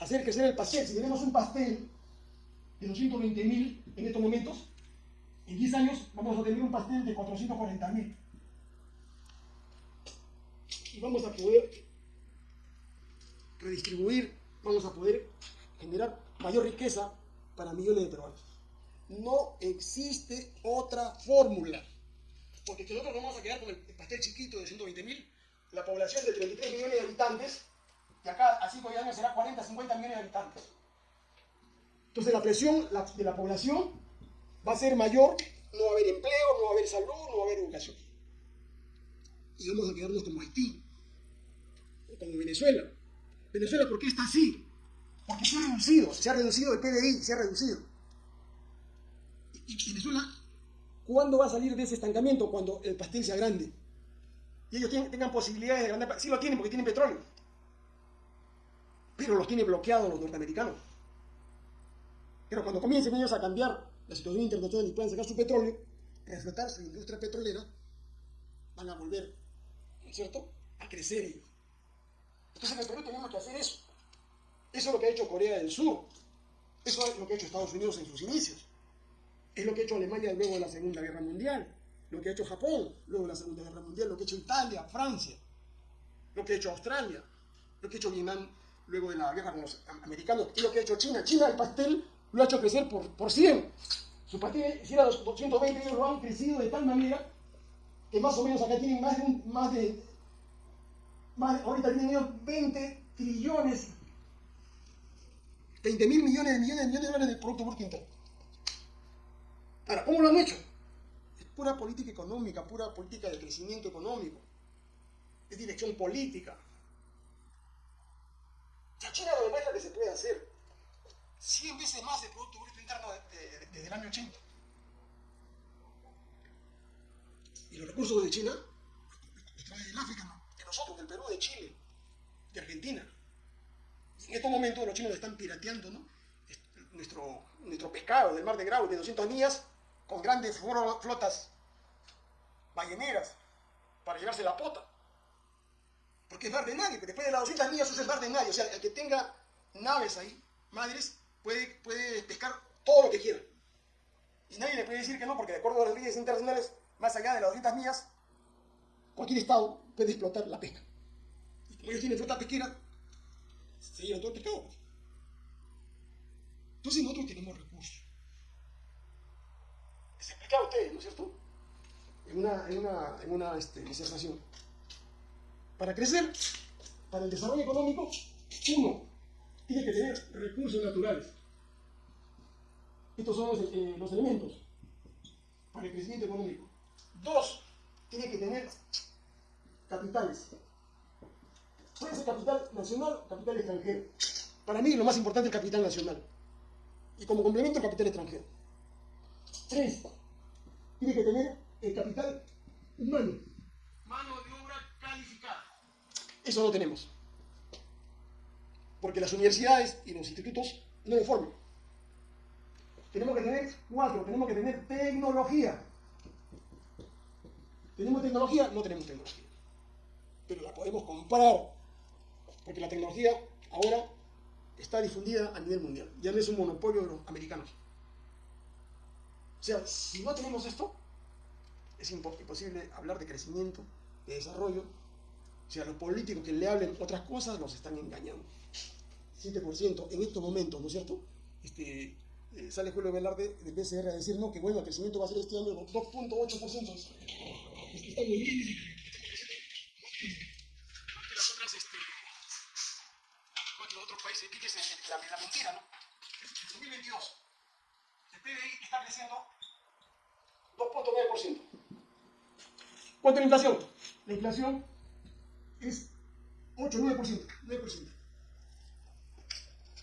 hacer crecer el pastel. Si tenemos un pastel de 220 mil en estos momentos, en 10 años vamos a tener un pastel de 440 mil. Y vamos a poder redistribuir, vamos a poder generar mayor riqueza para millones de peruanos. No existe otra fórmula. Porque si nosotros nos vamos a quedar con el pastel chiquito de 120 mil, la población de 33 millones de habitantes, que acá a 5 años será 40, 50 millones de habitantes. Entonces la presión de la población va a ser mayor, no va a haber empleo, no va a haber salud, no va a haber educación. Y vamos a quedarnos como Haití, o como Venezuela. Venezuela, ¿por qué está así? Porque se ha reducido, se ha reducido el PDI, se ha reducido. Y Venezuela, ¿cuándo va a salir de ese estancamiento? Cuando el pastel sea grande. Y ellos tengan posibilidades de agrandar. Sí lo tienen porque tienen petróleo. Pero los tiene bloqueados los norteamericanos. Pero cuando comiencen ellos a cambiar la situación internacional y puedan sacar su petróleo, reflotar su industria petrolera, van a volver, ¿no es cierto?, a crecer ellos. Entonces en el Perú tenemos que hacer eso. Eso es lo que ha hecho Corea del Sur. Eso es lo que ha hecho Estados Unidos en sus inicios. Es lo que ha hecho Alemania luego de la Segunda Guerra Mundial. Lo que ha hecho Japón luego de la Segunda Guerra Mundial. Lo que ha hecho Italia, Francia. Lo que ha hecho Australia. Lo que ha hecho Vietnam luego de la guerra con los americanos. Y lo que ha hecho China. China el pastel lo ha hecho crecer por, por 100. Su pastel, si era 220, ellos lo han crecido de tal manera que más o menos acá tienen más de, más de más, ahorita tienen ellos 20 trillones 20 mil millones de millones de millones de dólares de Producto Bruto Interno. Ahora, ¿cómo lo han hecho? Es pura política económica, pura política de crecimiento económico. Es dirección política. La China lo demuestra que se puede hacer 100 veces más de Producto Bruto Interno desde el año 80. Y los recursos de China los trae del África, de nosotros, del Perú, de Chile, de Argentina. En estos momentos los chinos están pirateando ¿no? nuestro, nuestro pescado del mar de Grau de 200 millas con grandes flotas balleneras para llevarse la pota. Porque es mar de nadie, después de las 200 millas es mar de nadie. O sea, el que tenga naves ahí, madres, puede, puede pescar todo lo que quiera. Y nadie le puede decir que no, porque de acuerdo a las leyes internacionales, más allá de las 200 millas, cualquier estado puede explotar la pesca. Y como ellos tienen flota pesquera, se llevan todo el pescado. Entonces nosotros tenemos recursos. Se explicaba a ustedes, ¿no es cierto? En una, en una, en una este, disertación. Para crecer, para el desarrollo económico, uno, tiene que tener recursos naturales. Estos son los, eh, los elementos para el crecimiento económico. Dos, tiene que tener capitales. Puede ser capital nacional o capital extranjero. Para mí lo más importante es el capital nacional. Y como complemento el capital extranjero. Tres, tiene que tener el capital humano. Mano de obra calificada. Eso no tenemos. Porque las universidades y los institutos no lo forman. Tenemos que tener cuatro, tenemos que tener tecnología. ¿Tenemos tecnología? No tenemos tecnología. Pero la podemos comprar porque la tecnología ahora está difundida a nivel mundial, ya no es un monopolio de los americanos. O sea, si no tenemos esto, es imposible hablar de crecimiento, de desarrollo. O sea, los políticos que le hablen otras cosas los están engañando. 7% en estos momentos, ¿no es cierto? Este, eh, sale Julio Velarde del BCR a decir, no, que bueno, el crecimiento va a ser este año 2.8%. Es que está muy bien. Los otros países, ¿qué es la, mentira, no? En 2022, el PBI está creciendo 2.9%. ¿Cuánto es la inflación? La inflación es 8, 9%, 9%.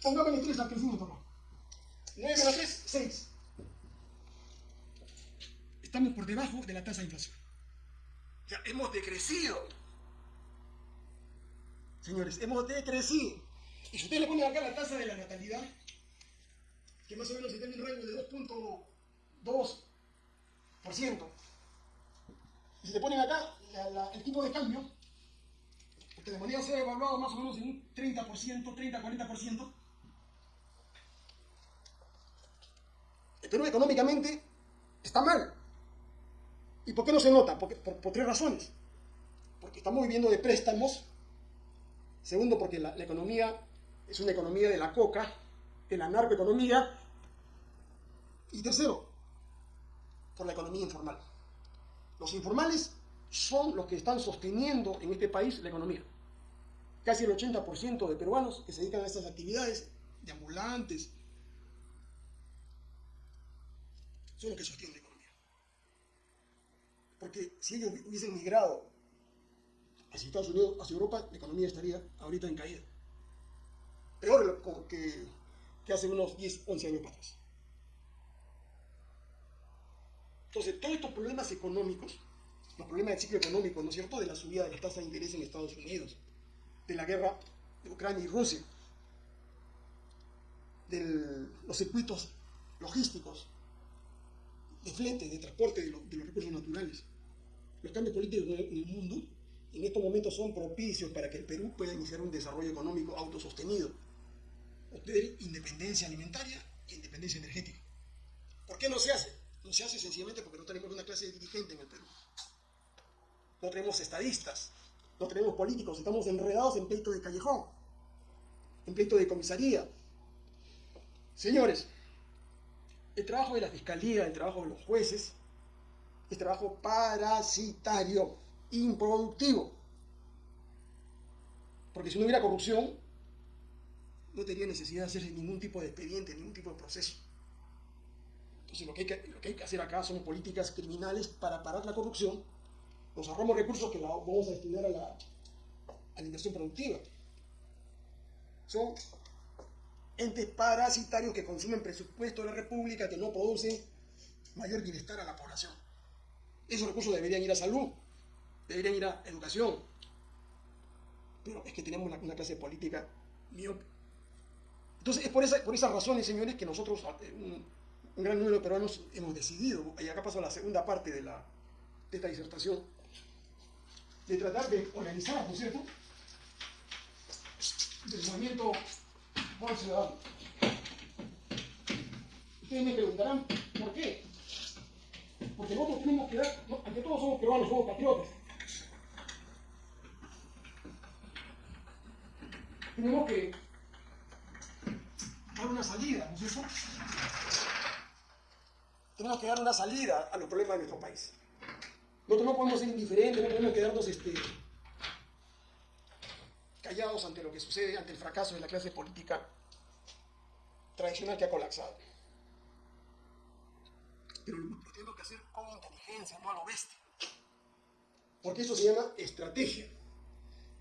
Pongamos el 3 al crecimiento, ¿no? 9 menos 3, 6. Estamos por debajo de la tasa de inflación. O sea, hemos decrecido. Señores, hemos decrecido. Y si ustedes le ponen acá la tasa de la natalidad, que más o menos está en un rango de 2.2%, y si le ponen acá la, la, el tipo de cambio, porque de moneda se ha evaluado más o menos en un 30%, 30-40%, el Perú económicamente está mal. ¿Y por qué no se nota? Porque, por, por, tres razones. Porque estamos viviendo de préstamos. Segundo, porque la, la, economía es una economía de la coca, de la narcoeconomía. Y tercero, por la economía informal. Los informales son los que están sosteniendo en este país la economía. Casi el 80% de peruanos que se dedican a estas actividades, de ambulantes, que sostienen la economía. Porque si ellos hubiesen migrado hacia Estados Unidos, hacia Europa, la economía estaría ahorita en caída. Peor que, hace unos 10, 11 años atrás. Entonces, todos estos problemas económicos, los problemas del ciclo económico, ¿no es cierto?, de la subida de la tasa de interés en Estados Unidos, de la guerra de Ucrania y Rusia, de los circuitos logísticos, de flete, de transporte de, lo, de, los recursos naturales. Los cambios políticos en el mundo en estos momentos son propicios para que el Perú pueda iniciar un desarrollo económico autosostenido, obtener independencia alimentaria e independencia energética. ¿Por qué no se hace? No se hace sencillamente porque no tenemos una clase dirigente en el Perú. No tenemos estadistas, no tenemos políticos, estamos enredados en pleito de callejón, en pleito de comisaría. Señores, el trabajo de la fiscalía, el trabajo de los jueces, es trabajo parasitario, improductivo. Porque si no hubiera corrupción, no tendría necesidad de hacer ningún tipo de expediente, ningún tipo de proceso. Entonces lo que, hay que, lo que hay que hacer acá son políticas criminales para parar la corrupción. Nos ahorramos recursos que la vamos a destinar a la, a la inversión productiva. Son entes parasitarios que consumen presupuesto de la República, que no producen mayor bienestar a la población. Esos recursos deberían ir a salud, deberían ir a educación. Pero es que tenemos una, clase política miope. Entonces es por, esa, por esas razones, señores, que nosotros, eh, un, un, gran número de peruanos, hemos decidido, y acá pasó la segunda parte de, la, de esta disertación, de tratar de organizar, ¿no es cierto?, del movimiento por ciudadano. Ustedes me preguntarán, ¿por qué? Porque nosotros tenemos que dar, ante todos somos peruanos, somos patriotas. Tenemos que dar una salida, ¿no es cierto? Tenemos que dar una salida a los problemas de nuestro país. Nosotros no podemos ser indiferentes, no podemos quedarnos este, ante lo que sucede, ante el fracaso de la clase política tradicional que ha colapsado. Pero lo, tenemos que hacer con inteligencia, no a lo bestia. Porque eso se llama estrategia.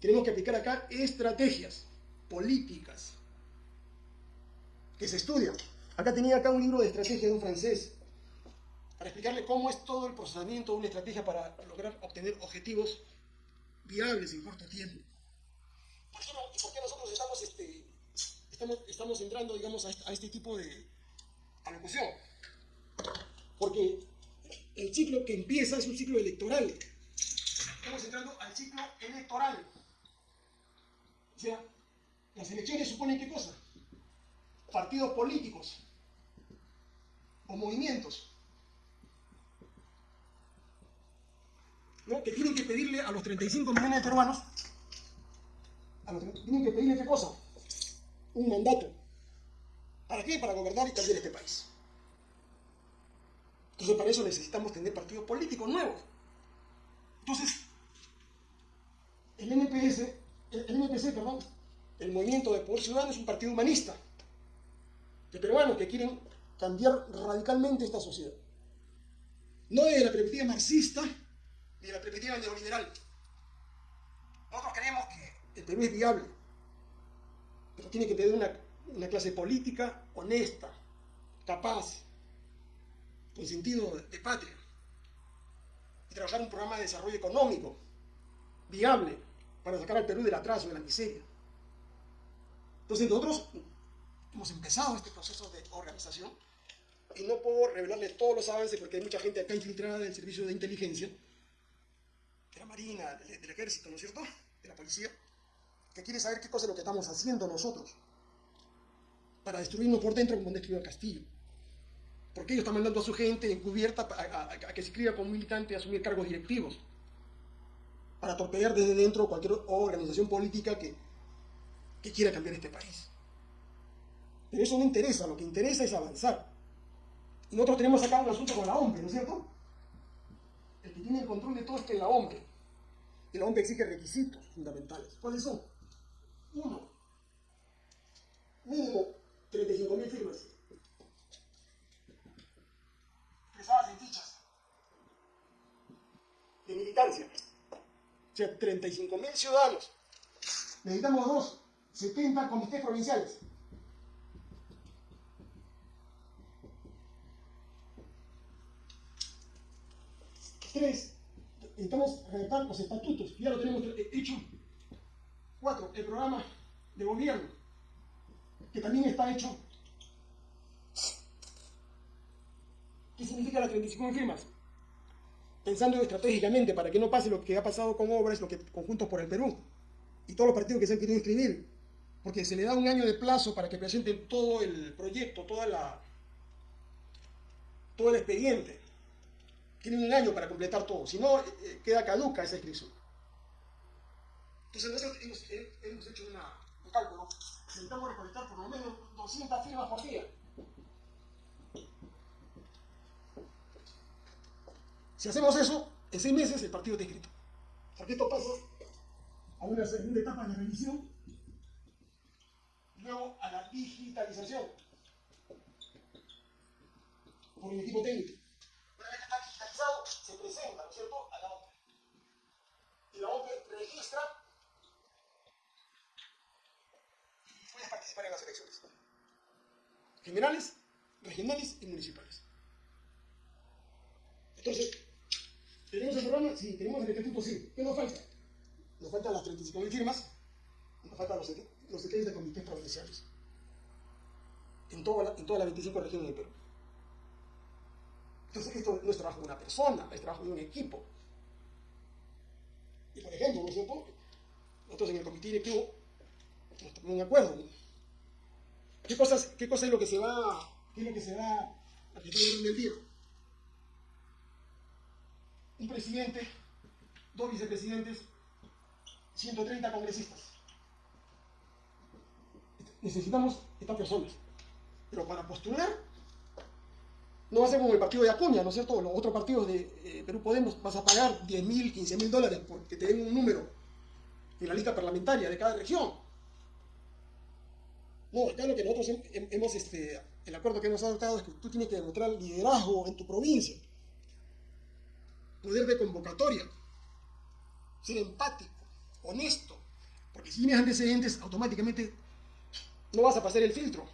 Tenemos que aplicar acá estrategias políticas que se estudian. Acá tenía acá un libro de estrategia de un francés para explicarle cómo es todo el procesamiento de una estrategia para lograr obtener objetivos viables en corto tiempo. ¿Por qué, no, por qué nosotros estamos, este, estamos, estamos, entrando, digamos, a este, a este tipo de alocución? Porque el ciclo que empieza es un ciclo electoral. Estamos entrando al ciclo electoral. O sea, las elecciones suponen qué cosa? Partidos políticos o movimientos ¿no? que tienen que pedirle a los 35 millones de peruanos tienen que pedirle qué cosa? Un mandato. ¿Para qué? Para gobernar y cambiar este país. Entonces para eso necesitamos tener partidos políticos nuevos. Entonces, el NPS, el, el perdón, El movimiento de Poder Ciudadano es un partido humanista de peruanos que quieren cambiar radicalmente esta sociedad. No desde la perspectiva marxista ni de la perspectiva neoliberal. Nosotros creemos que el Perú es viable, pero tiene que tener una, clase política honesta, capaz, con sentido de patria, y trabajar un programa de desarrollo económico viable para sacar al Perú del atraso, de la miseria. Entonces nosotros hemos empezado este proceso de organización y no puedo revelarle todos los avances porque hay mucha gente acá infiltrada del servicio de inteligencia, de la Marina, del Ejército, ¿no es cierto? De la policía, que quiere saber qué cosa es lo que estamos haciendo nosotros para destruirnos por dentro como han el castillo. Porque ellos están mandando a su gente encubierta a, que se inscriba como militante a asumir cargos directivos para torpedear desde dentro cualquier organización política que, que quiera cambiar este país. Pero eso no interesa, lo que interesa es avanzar. Y nosotros tenemos acá un asunto con la OMP, ¿no es cierto? El que tiene el control de todo esto es la OMP. Y la OMP exige requisitos fundamentales. ¿Cuáles son? Uno, mínimo 35.000 firmas. Expresadas en fichas de militancia. O sea, 35.000 ciudadanos. Necesitamos dos, 70 comités provinciales. Tres, necesitamos redactar los estatutos, ya lo tenemos hecho. Cuatro, el programa de gobierno, que también está hecho. ¿Qué significa las 35 firmas? Pensando estratégicamente para que no pase lo que ha pasado con obras, lo que conjuntos por el Perú y todos los partidos que se han querido inscribir, porque se le da un año de plazo para que presenten todo el proyecto, toda la, todo el expediente tienen un año para completar todo, si no, eh, queda caduca esa inscripción. Entonces nosotros hemos, hemos hecho una, un cálculo, necesitamos recolectar por lo menos 200 firmas por día. Si hacemos eso, en seis meses el partido está inscrito. Porque esto pasa a una segunda etapa de revisión, luego a la digitalización por el equipo técnico se presenta, ¿no es cierto?, a la OPE. Y la OPE registra participar en las elecciones. Generales, regionales y municipales. Entonces, ¿tenemos el programa? Sí. ¿Tenemos el estatuto? Sí. ¿Qué nos falta? Nos faltan las 35.000 firmas, nos faltan los, los 70 comités provinciales. En, toda la, en todas las 25 regiones del Perú. Entonces, esto no es trabajo de una persona, es trabajo de un equipo. Y por ejemplo. Nosotros en el comité directivo nos ponemos un acuerdo. ¿Qué, cosas, ¿Qué cosa es lo que se va, qué es lo que se va a en el día? Un presidente, dos vicepresidentes, 130 congresistas. Necesitamos estas personas. Pero para postular no va a ser como el partido de Acuña, ¿no es cierto? Los otros partidos de eh, Perú Podemos vas a pagar 10 mil, 15 mil dólares porque te den un número en la lista parlamentaria de cada región. No, acá lo que nosotros hemos, este, el acuerdo que hemos adoptado es que tú tienes que demostrar liderazgo en tu provincia, poder de convocatoria, ser empático, honesto, porque si tienes antecedentes, automáticamente no vas a pasar el filtro,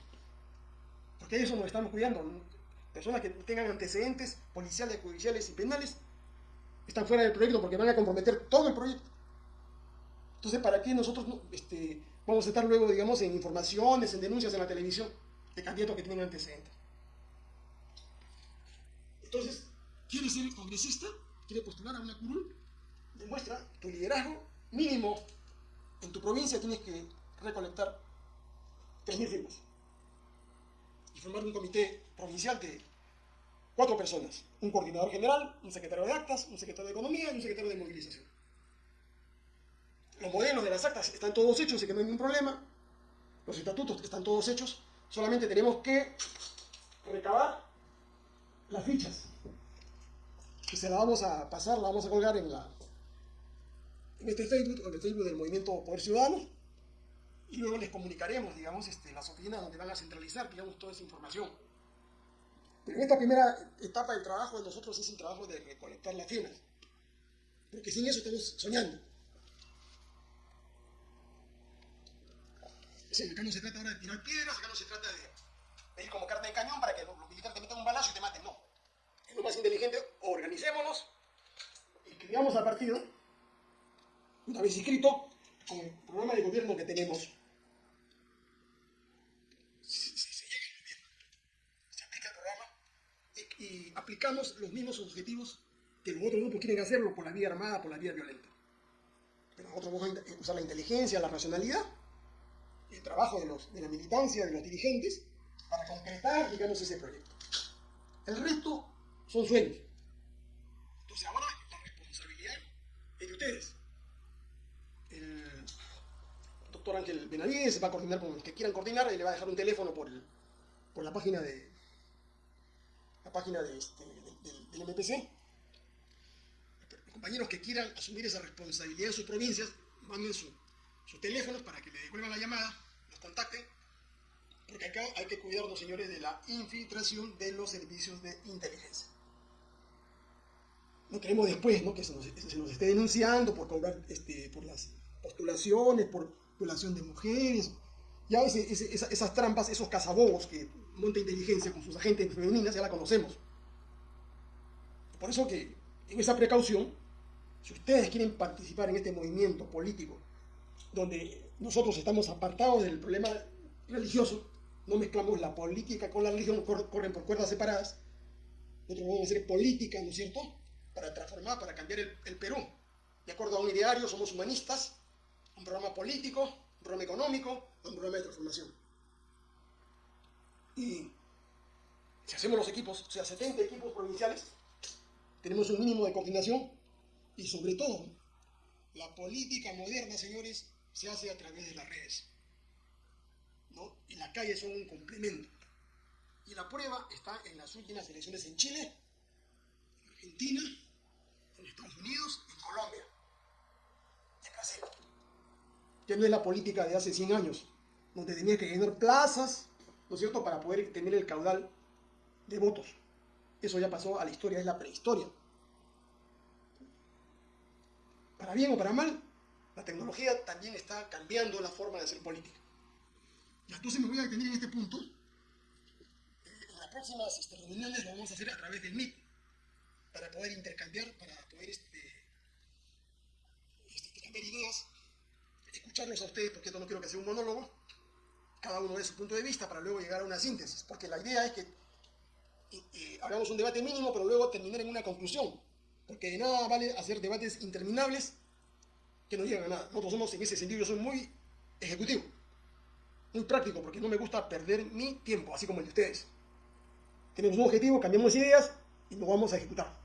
porque eso nos estamos cuidando. Personas que tengan antecedentes policiales, judiciales y penales, están fuera del proyecto porque van a comprometer todo el proyecto. Entonces, ¿para qué nosotros este, vamos a estar luego, digamos, en informaciones, en denuncias en la televisión de candidatos que tienen antecedentes? Entonces, ¿quieres ser congresista? ¿Quieres postular a una curul? Demuestra tu liderazgo mínimo. En tu provincia tienes que recolectar 3.000 firmas y formar un comité provincial de cuatro personas. Un coordinador general, un secretario de actas, un secretario de economía y un secretario de movilización. Los modelos de las actas están todos hechos, así que no hay ningún problema. Los estatutos están todos hechos. Solamente tenemos que recabar las fichas. Que se la vamos a pasar, la vamos a colgar en la en este Facebook, en el Facebook del Movimiento Poder Ciudadano. y luego les comunicaremos, digamos, este, las oficinas donde van a centralizar, digamos, toda esa información. Pero en esta primera etapa del trabajo nosotros es el trabajo de recolectar las firmas, porque sin eso estamos soñando. Sí, acá no se trata ahora de tirar piedras, acá no se trata de, ir como carne de cañón para que los, militares te metan un balazo y te maten, no. Es lo más inteligente, organicémonos, escribamos al partido, una vez inscrito, con el programa de gobierno que tenemos, se, llega al gobierno, se aplica el programa y, aplicamos los mismos objetivos que los otros grupos quieren hacerlo por la vía armada, por la vía violenta. Pero nosotros vamos a usar la inteligencia, la racionalidad, el trabajo de, los, de la militancia, de los dirigentes, para concretar, digamos, ese proyecto. El resto son sueños. Entonces ahora la responsabilidad es de ustedes. El doctor Ángel Benavides va a coordinar con los que quieran coordinar y le va a dejar un teléfono por, el, por la página de la página de este, del, MPC. Los compañeros que quieran asumir esa responsabilidad en sus provincias, manden su, sus teléfonos para que le devuelvan la llamada, los contacten, porque acá hay que cuidarnos, señores, de la infiltración de los servicios de inteligencia. No queremos después ¿no? que se nos, esté denunciando por cobrar este, por las postulaciones, por violación de mujeres. Ya esas trampas, esos cazabobos que monta inteligencia con sus agentes femeninas, ya la conocemos. Por eso que en esa precaución, si ustedes quieren participar en este movimiento político, donde nosotros estamos apartados del problema religioso, no mezclamos la política con la religión, corren por cuerdas separadas, nosotros vamos a hacer política, ¿no es cierto?, para transformar, para cambiar el, Perú. De acuerdo a un ideario, somos humanistas, un programa político, un programa económico, un programa de transformación. Y si hacemos los equipos, o sea, 70 equipos provinciales, tenemos un mínimo de coordinación y sobre todo, la política moderna, señores, se hace a través de las redes. ¿no? Y las calles son un complemento. Y la prueba está en las últimas elecciones en Chile, en Argentina, en Estados Unidos, en Colombia, en Brasil. Ya no es la política de hace 100 años, donde tenía que llenar plazas, ¿no es cierto?, para poder tener el caudal de votos. Eso ya pasó a la historia, es la prehistoria. Para bien o para mal, la tecnología también está cambiando la forma de hacer política. Y entonces me voy a detener en este punto. Eh, en las próximas este, reuniones lo vamos a hacer a través del MIT, para poder intercambiar, para poder este, este, intercambiar ideas, escucharlos a ustedes, porque esto no quiero que sea un monólogo, cada uno de su punto de vista, para luego llegar a una síntesis, porque la idea es que hagamos un debate mínimo, pero luego terminar en una conclusión, porque de nada vale hacer debates interminables que no llegan a nada. Nosotros somos, en ese sentido, yo soy muy ejecutivo, muy práctico, porque no me gusta perder mi tiempo, así como el de ustedes. Tenemos un objetivo, cambiamos ideas y lo vamos a ejecutar.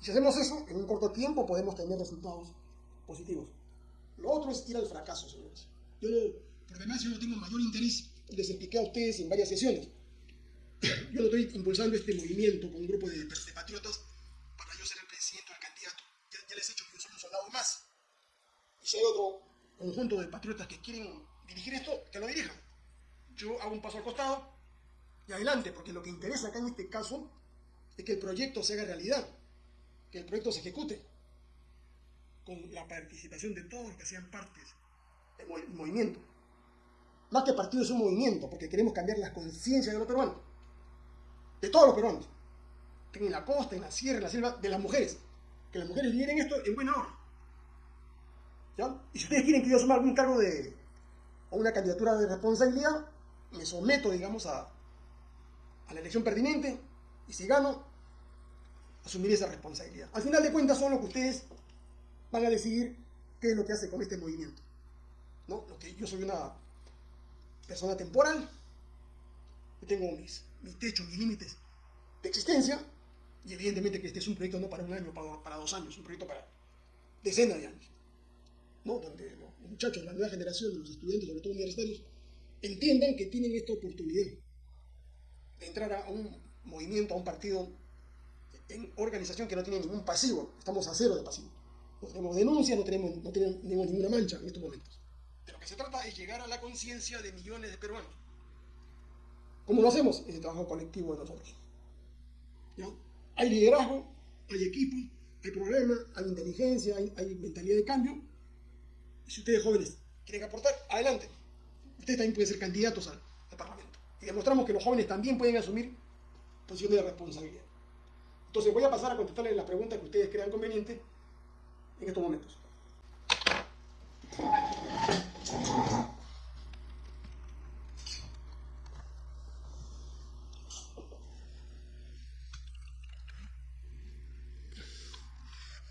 Y si hacemos eso, en un corto tiempo podemos tener resultados positivos. Lo otro es ir al fracaso, señores. Yo, por demás, yo no tengo mayor interés, les expliqué a ustedes en varias sesiones. Yo no estoy impulsando este movimiento con un grupo de, patriotas para yo ser el presidente o el candidato. Ya, les he dicho que yo soy un soldado más. Hay otro conjunto de patriotas que quieren dirigir esto, que lo dirijan. Yo hago un paso al costado y adelante, porque lo que interesa acá en este caso es que el proyecto se haga realidad, que el proyecto se ejecute, con la participación de todos los que sean partes del movimiento. Más que partido es un movimiento, porque queremos cambiar las conciencias de los peruanos, de todos los peruanos, en la costa, en la sierra, en la selva, de las mujeres, que las mujeres vienen esto en buena hora. Y si ustedes quieren que yo asuma algún cargo de, o una candidatura de responsabilidad, me someto, digamos, a, a la elección pertinente, y si gano, asumiré esa responsabilidad. Al final de cuentas son lo que ustedes van a decidir qué es lo que hace con este movimiento. ¿no? Lo que yo soy una persona temporal, yo tengo mis, mis techos, mis límites de existencia, y evidentemente que este es un proyecto no para un año, para, para dos años, un proyecto para decenas de años. ¿No? Donde los muchachos, la nueva generación, los estudiantes, sobre todo universitarios, entiendan que tienen esta oportunidad de entrar a un movimiento, a un partido en organización que no tiene ningún pasivo. Estamos a cero de pasivo. No tenemos denuncia, no tenemos, no tenemos ninguna mancha en estos momentos. De lo que se trata es llegar a la conciencia de millones de peruanos. ¿Cómo lo hacemos? Es el trabajo colectivo de nosotros. Hay liderazgo, hay equipo, hay problema, hay inteligencia, hay mentalidad de cambio. Si ustedes jóvenes quieren aportar, adelante. Ustedes también pueden ser candidatos al, al Parlamento. Y demostramos que los jóvenes también pueden asumir posiciones de responsabilidad. Entonces voy a pasar a contestarles las preguntas que ustedes crean conveniente en estos momentos.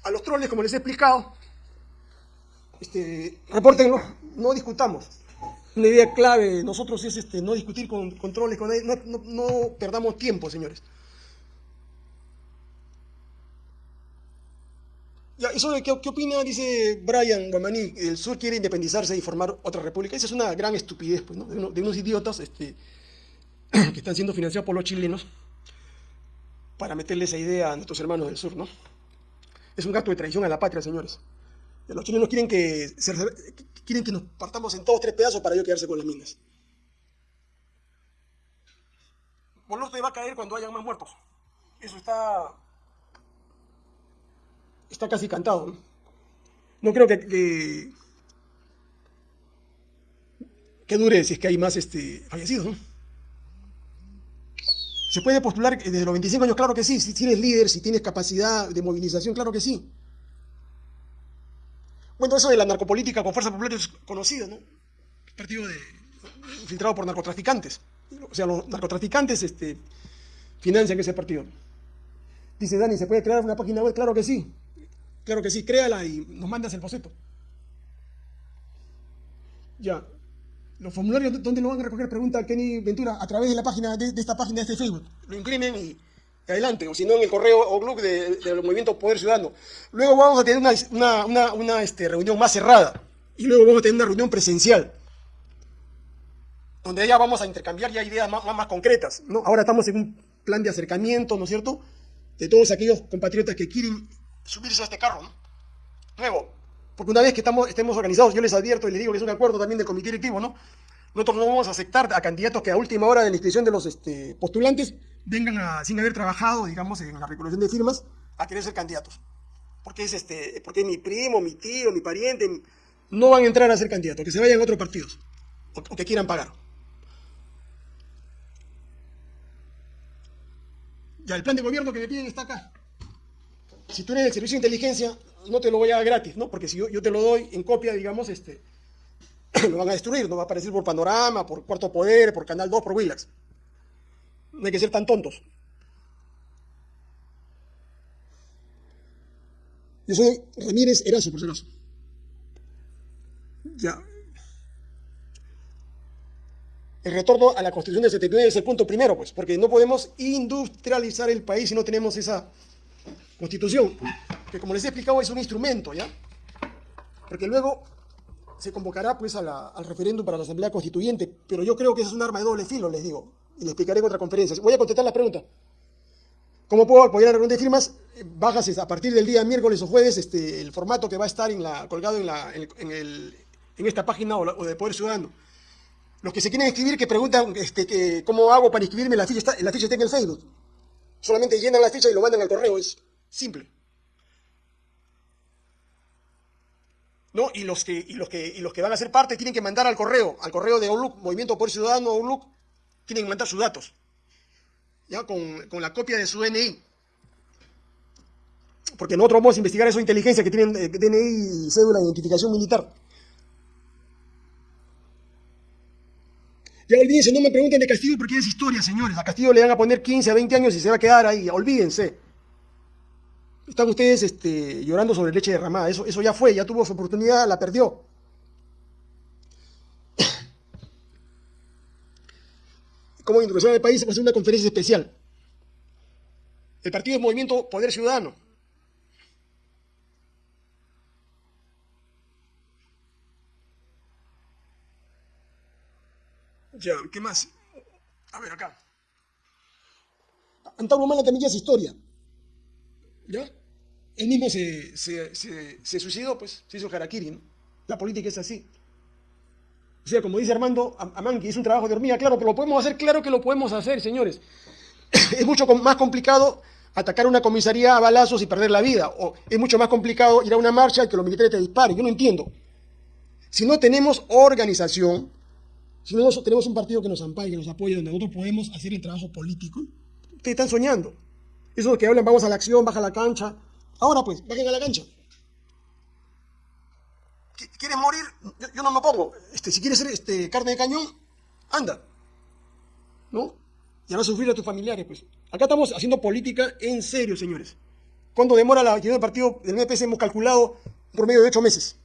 A los troles, como les he explicado, este, repórtenlo, no discutamos. Una idea clave de nosotros es este, no discutir con, con troles, con nadie, no, perdamos tiempo, señores. Ya, ¿y sobre qué, opina? Dice Brian Guamaní, el sur quiere independizarse y formar otra república. Esa es una gran estupidez, pues, ¿no? de, uno- de unos idiotas este, que están siendo financiados por los chilenos para meterle esa idea a nuestros hermanos del sur, ¿no? Es un acto de traición a la patria, señores. Los chilenos quieren que, se- quieren que nos partamos en todos tres pedazos para ellos quedarse con las minas. Boluste va a caer cuando hayan más muertos. Eso está está casi cantado. No, No creo que, que, que dure si es que hay más este, fallecidos. ¿no? ¿Se puede postular desde los 25 años? Claro que sí. Si tienes líder, si tienes capacidad de movilización, claro que sí. Bueno, eso de la narcopolítica con fuerza popular es conocido, ¿no? Partido infiltrado por narcotraficantes. O sea, los narcotraficantes este, financian ese partido. Dice Dani, ¿se puede crear una página web? Claro que sí. Claro que sí, créala y nos mandas el boceto. Ya. Los formularios, ¿dónde lo van a recoger? Pregunta Kenny Ventura, a través de la página, de, de esta página de este Facebook. Lo imprimen y adelante, o si no en el correo o blog de- del movimiento Poder Ciudadano. Luego vamos a tener una, una- una- una, este, reunión más cerrada y luego vamos a tener una reunión presencial donde ya vamos a intercambiar ya ideas más, más, más concretas. ¿no? Ahora estamos en un plan de acercamiento, ¿no es cierto?, de todos aquellos compatriotas que quieren subirse a este carro, ¿no? Nuevo, porque una vez que estamos, estemos organizados, yo les advierto y les digo que es un acuerdo también del comité directivo, ¿no? Nosotros no vamos a aceptar a candidatos que a última hora de la inscripción de los este, postulantes vengan a- sin haber trabajado, digamos, en la recolección de firmas, a querer ser candidatos. Porque es, este, porque mi primo, mi tío, mi pariente, no van a entrar a ser candidatos, que se vayan a otros partidos, o, que quieran pagar. Ya, el plan de gobierno que me piden está acá. Si tú eres del servicio de inteligencia, no te lo voy a dar gratis, ¿no? Porque si yo, yo te lo doy en copia, digamos, este, lo van a destruir, no va a aparecer por Panorama, por Cuarto Poder, por Canal 2, por Willax. No hay que ser tan tontos. Yo soy Ramírez Erazo, por si acaso. Ya. El retorno a la Constitución del 79 es el punto primero, pues, porque no podemos industrializar el país si no tenemos esa Constitución, que como les he explicado es un instrumento, ¿ya? Porque luego se convocará pues al referéndum para la Asamblea Constituyente, pero yo creo que esa es un arma de doble filo, les digo, y les explicaré en otra conferencia. Voy a contestar la pregunta. ¿Cómo puedo apoyar la reunión de firmas? Bajas a partir del día miércoles o jueves este, el formato que va a estar colgado en, la, en, esta página o de Poder Ciudadano. Los que se quieren inscribir, que preguntan este, que, cómo hago para inscribirme, la ficha, está, la ficha está en el Facebook. Solamente llenan la ficha y lo mandan al correo, es simple. ¿No? Y los que, y los que, y los que van a ser parte tienen que mandar al correo, al correo de Outlook, Movimiento Poder Ciudadano Outlook, tienen que mandar sus datos. ¿Ya? Con, con la copia de su DNI. Porque nosotros vamos a investigar eso inteligencia que tienen eh, DNI y cédula de identificación militar. Ya olvídense, no me pregunten de Castillo porque es historia, señores. A Castillo le van a poner 15 a 20 años y se va a quedar ahí. Olvídense. Están ustedes este, llorando sobre leche derramada. Eso, eso ya fue, ya tuvo su oportunidad, la perdió. Como introducción del país, a hacer una conferencia especial. El partido es Movimiento Poder Ciudadano. Ya, ¿qué más? A ver, acá. Antauro Humana también ya es historia. ¿Ya? Él mismo se, se, se, se suicidó, pues, se hizo harakiri, ¿no? La política es así. O sea, como dice Armando que es un trabajo de hormiga, claro, pero lo podemos hacer, claro que lo podemos hacer, señores. es mucho más complicado atacar una comisaría a balazos y perder la vida, o es mucho más complicado ir a una marcha y que los militares te disparen, yo no entiendo. Si no tenemos organización, si no tenemos un partido que nos ampare, que nos apoye, donde nosotros podemos hacer el trabajo político, ustedes están soñando. Eso que hablan, vamos a la acción, baja la cancha. Ahora pues, bajen a la cancha. ¿Quieres morir? Yo, no me pongo. Este, si quieres ser este, carne de cañón, anda. ¿No? Y a sufrir a tus familiares, pues. Acá estamos haciendo política en serio, señores. ¿Cuánto demora la actividad del partido del MPS? Hemos calculado por medio de ocho meses.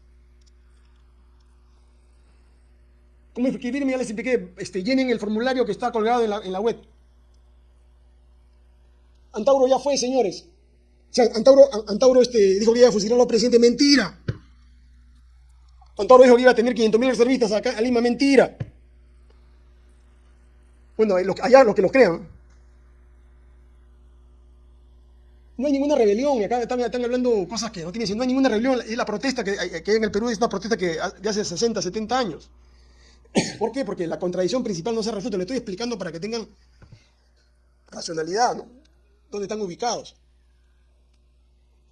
¿Cómo escribirme? Ya les. Este, llenen el formulario que está colgado en la, en la web. Antauro ya fue, señores. O sea, Antauro, Antauro este, dijo que iba a fusilar a los presidentes. Mentira. Antauro dijo que iba a tener 500.000 reservistas acá a Lima. Mentira. Bueno, allá los que los crean. No hay ninguna rebelión, y acá están, hablando cosas que no tienen No hay ninguna rebelión, es la protesta que, hay en el Perú, es una protesta que de hace 60, 70 años. ¿Por qué? Porque la contradicción principal no se ha resuelto. Le estoy explicando para que tengan racionalidad, ¿no? ¿Dónde están ubicados?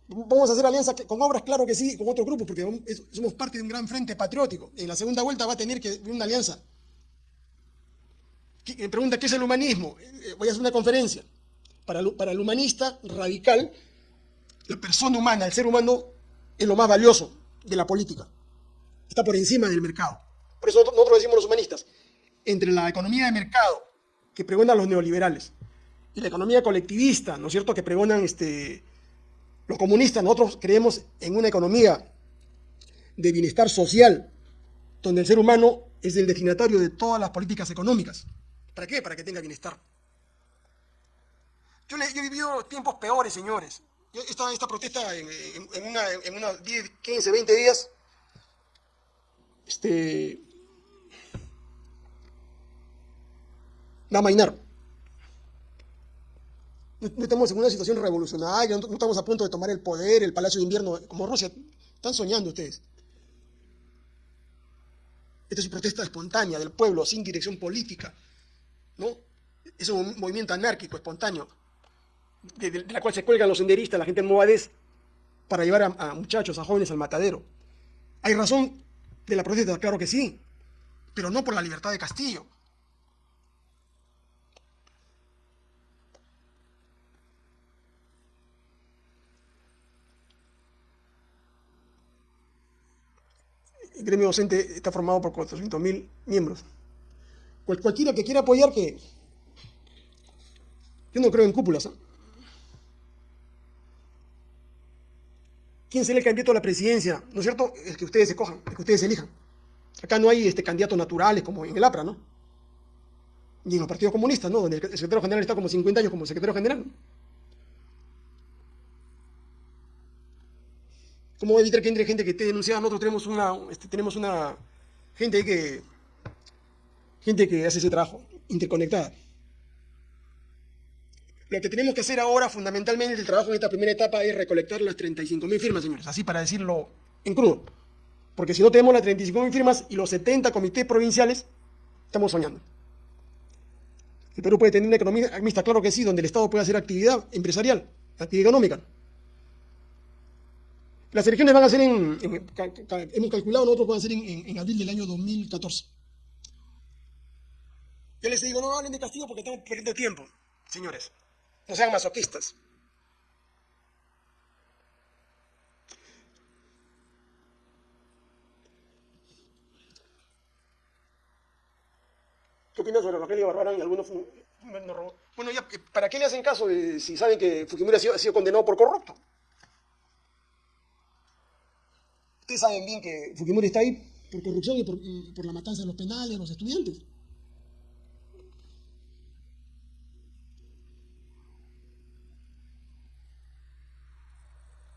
Vamos a hacer alianza con obras, claro que sí, con otros grupos, porque somos parte de un gran frente patriótico. En la segunda vuelta va a tener que una alianza me pregunta, ¿qué es el humanismo? Eh, voy a hacer una conferencia. Para, para el humanista radical, la persona humana, el ser humano, es lo más valioso de la política. Está por encima del mercado. Por eso nosotros decimos los humanistas, entre la economía de mercado, que pregonan los neoliberales, y la economía colectivista, ¿no es cierto?, que pregonan este, los comunistas, nosotros creemos en una economía de bienestar social, donde el ser humano es el destinatario de todas las políticas económicas. ¿Para qué? Para que tenga bienestar. Yo, he vivido tiempos peores, señores. esta, esta protesta en, en, unos 10, 15, 20 días, este, va a mainar. No, estamos en una situación revolucionaria, no, estamos a punto de tomar el poder, el Palacio de Invierno, como Rusia. Están soñando ustedes. Esta es una protesta espontánea del pueblo, sin dirección política. ¿no? Es un movimiento anárquico, espontáneo, de, la cual se cuelgan los senderistas, la gente en Movadez, para llevar a, muchachos, a jóvenes al matadero. ¿Hay razón de la protesta? Claro que sí, pero no por la libertad de Castillo. El gremio docente está formado por 400.000 miembros cualquiera que quiera apoyar, que yo no creo en cúpulas. ¿eh? ¿Quién será el candidato a la presidencia? ¿No es cierto? El que ustedes se cojan, el que ustedes elijan. Acá no hay este, candidatos naturales como en el APRA, ¿no? Ni en los partidos comunistas, ¿no? Donde el secretario general está como 50 años como secretario general. ¿Cómo evitar que entre gente que esté denunciada? Nosotros tenemos una, este, tenemos una gente que gente que hace ese trabajo, interconectada. Lo que tenemos que hacer ahora, fundamentalmente, el trabajo en esta primera etapa es recolectar las 35.000 firmas, señores, así para decirlo en crudo. Porque si no tenemos las 35.000 firmas y los 70 comités provinciales, estamos soñando. El Perú puede tener una economía mixta, claro que sí, donde el Estado puede hacer actividad empresarial, actividad económica. Las elecciones van a ser en, hemos calculado, nosotros van a ser en, en abril del año 2014. Yo les digo, no hablen de castigo porque estamos perdiendo tiempo, señores. No sean masoquistas. ¿Qué opinas sobre Rogelio Barbarán y algunos... Bueno, ¿para qué le hacen caso si saben que Fujimori ha sido, condenado por corrupto? Ustedes saben bien que Fujimori está ahí por corrupción y por, por la matanza de los penales, de los estudiantes.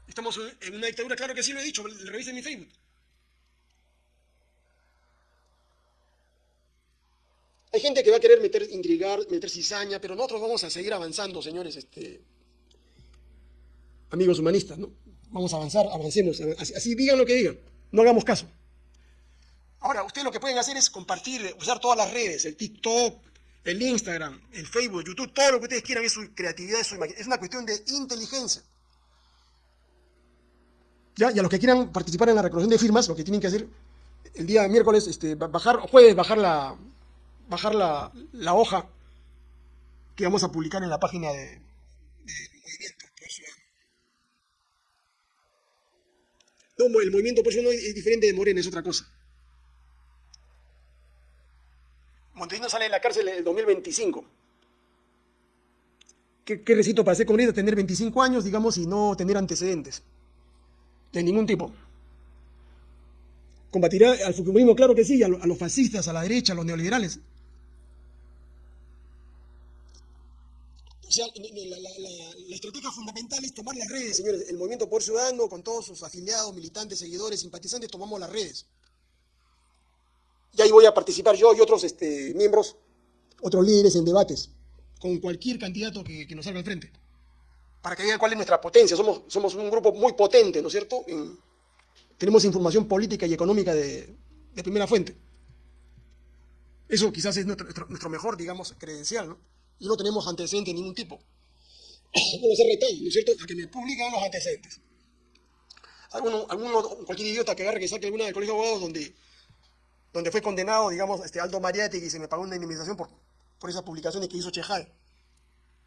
Estamos en una dictadura, claro que sí lo he dicho, revisen mi Facebook. Hay gente que va a querer meter, intrigar, meter cizaña, pero nosotros vamos a seguir avanzando, señores, este, amigos humanistas, ¿no? Vamos a avanzar, avancemos, así, así digan lo que digan, no hagamos caso. Ahora, ustedes lo que pueden hacer es compartir, usar todas las redes, el TikTok, el Instagram, el Facebook, YouTube, todo lo que ustedes quieran es su creatividad, es su imaginación. Es una cuestión de inteligencia. ¿Ya? Y a los que quieran participar en la recolección de firmas, lo que tienen que hacer el día miércoles, este, bajar, jueves, bajar la, bajar la, la hoja que vamos a publicar en la página de, de No, el movimiento por eso no es diferente de Morena, es otra cosa. Montesino sale de la cárcel en el 2025. ¿Qué, qué recito para ser comunista? Tener 25 años, digamos, y no tener antecedentes. De ningún tipo. ¿Combatirá al fujimorismo? Claro que sí, a, los fascistas, a la derecha, a los neoliberales. O sea, la, estrategia fundamental es tomar las redes, señores. El movimiento por ciudadano, con todos sus afiliados, militantes, seguidores, simpatizantes, tomamos las redes. Y ahí voy a participar yo y otros este, miembros, otros líderes en debates, con cualquier candidato que, nos salga al frente. Para que vean cuál es nuestra potencia. Somos, somos un grupo muy potente, ¿no es cierto? tenemos información política y económica de, primera fuente. Eso quizás es nuestro, nuestro mejor, digamos, credencial, ¿no? Y no tenemos antecedentes de ningún tipo. Bueno, se retado, ¿no es cierto?, a que me publican los antecedentes. Alguno, alguno, cualquier idiota que agarre que saque alguna del colegio de abogados donde, donde fue condenado, digamos, este Aldo Mariati y se me pagó una indemnización por, por esas publicaciones que hizo Chejal.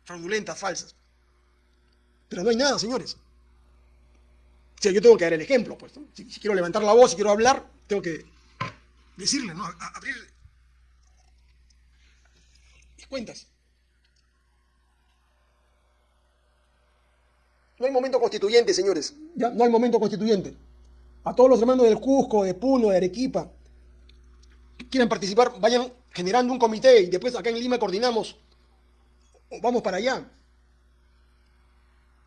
Fraudulentas, falsas. Pero no hay nada, señores. O sea, yo tengo que dar el ejemplo, pues. Si, quiero levantar la voz, si quiero hablar, tengo que decirle, ¿no? abrir mis cuentas. No hay momento constituyente, señores. Ya no hay momento constituyente. A todos los hermanos del Cusco, de Puno, de Arequipa, que quieran participar, vayan generando un comité y después acá en Lima coordinamos. Vamos para allá.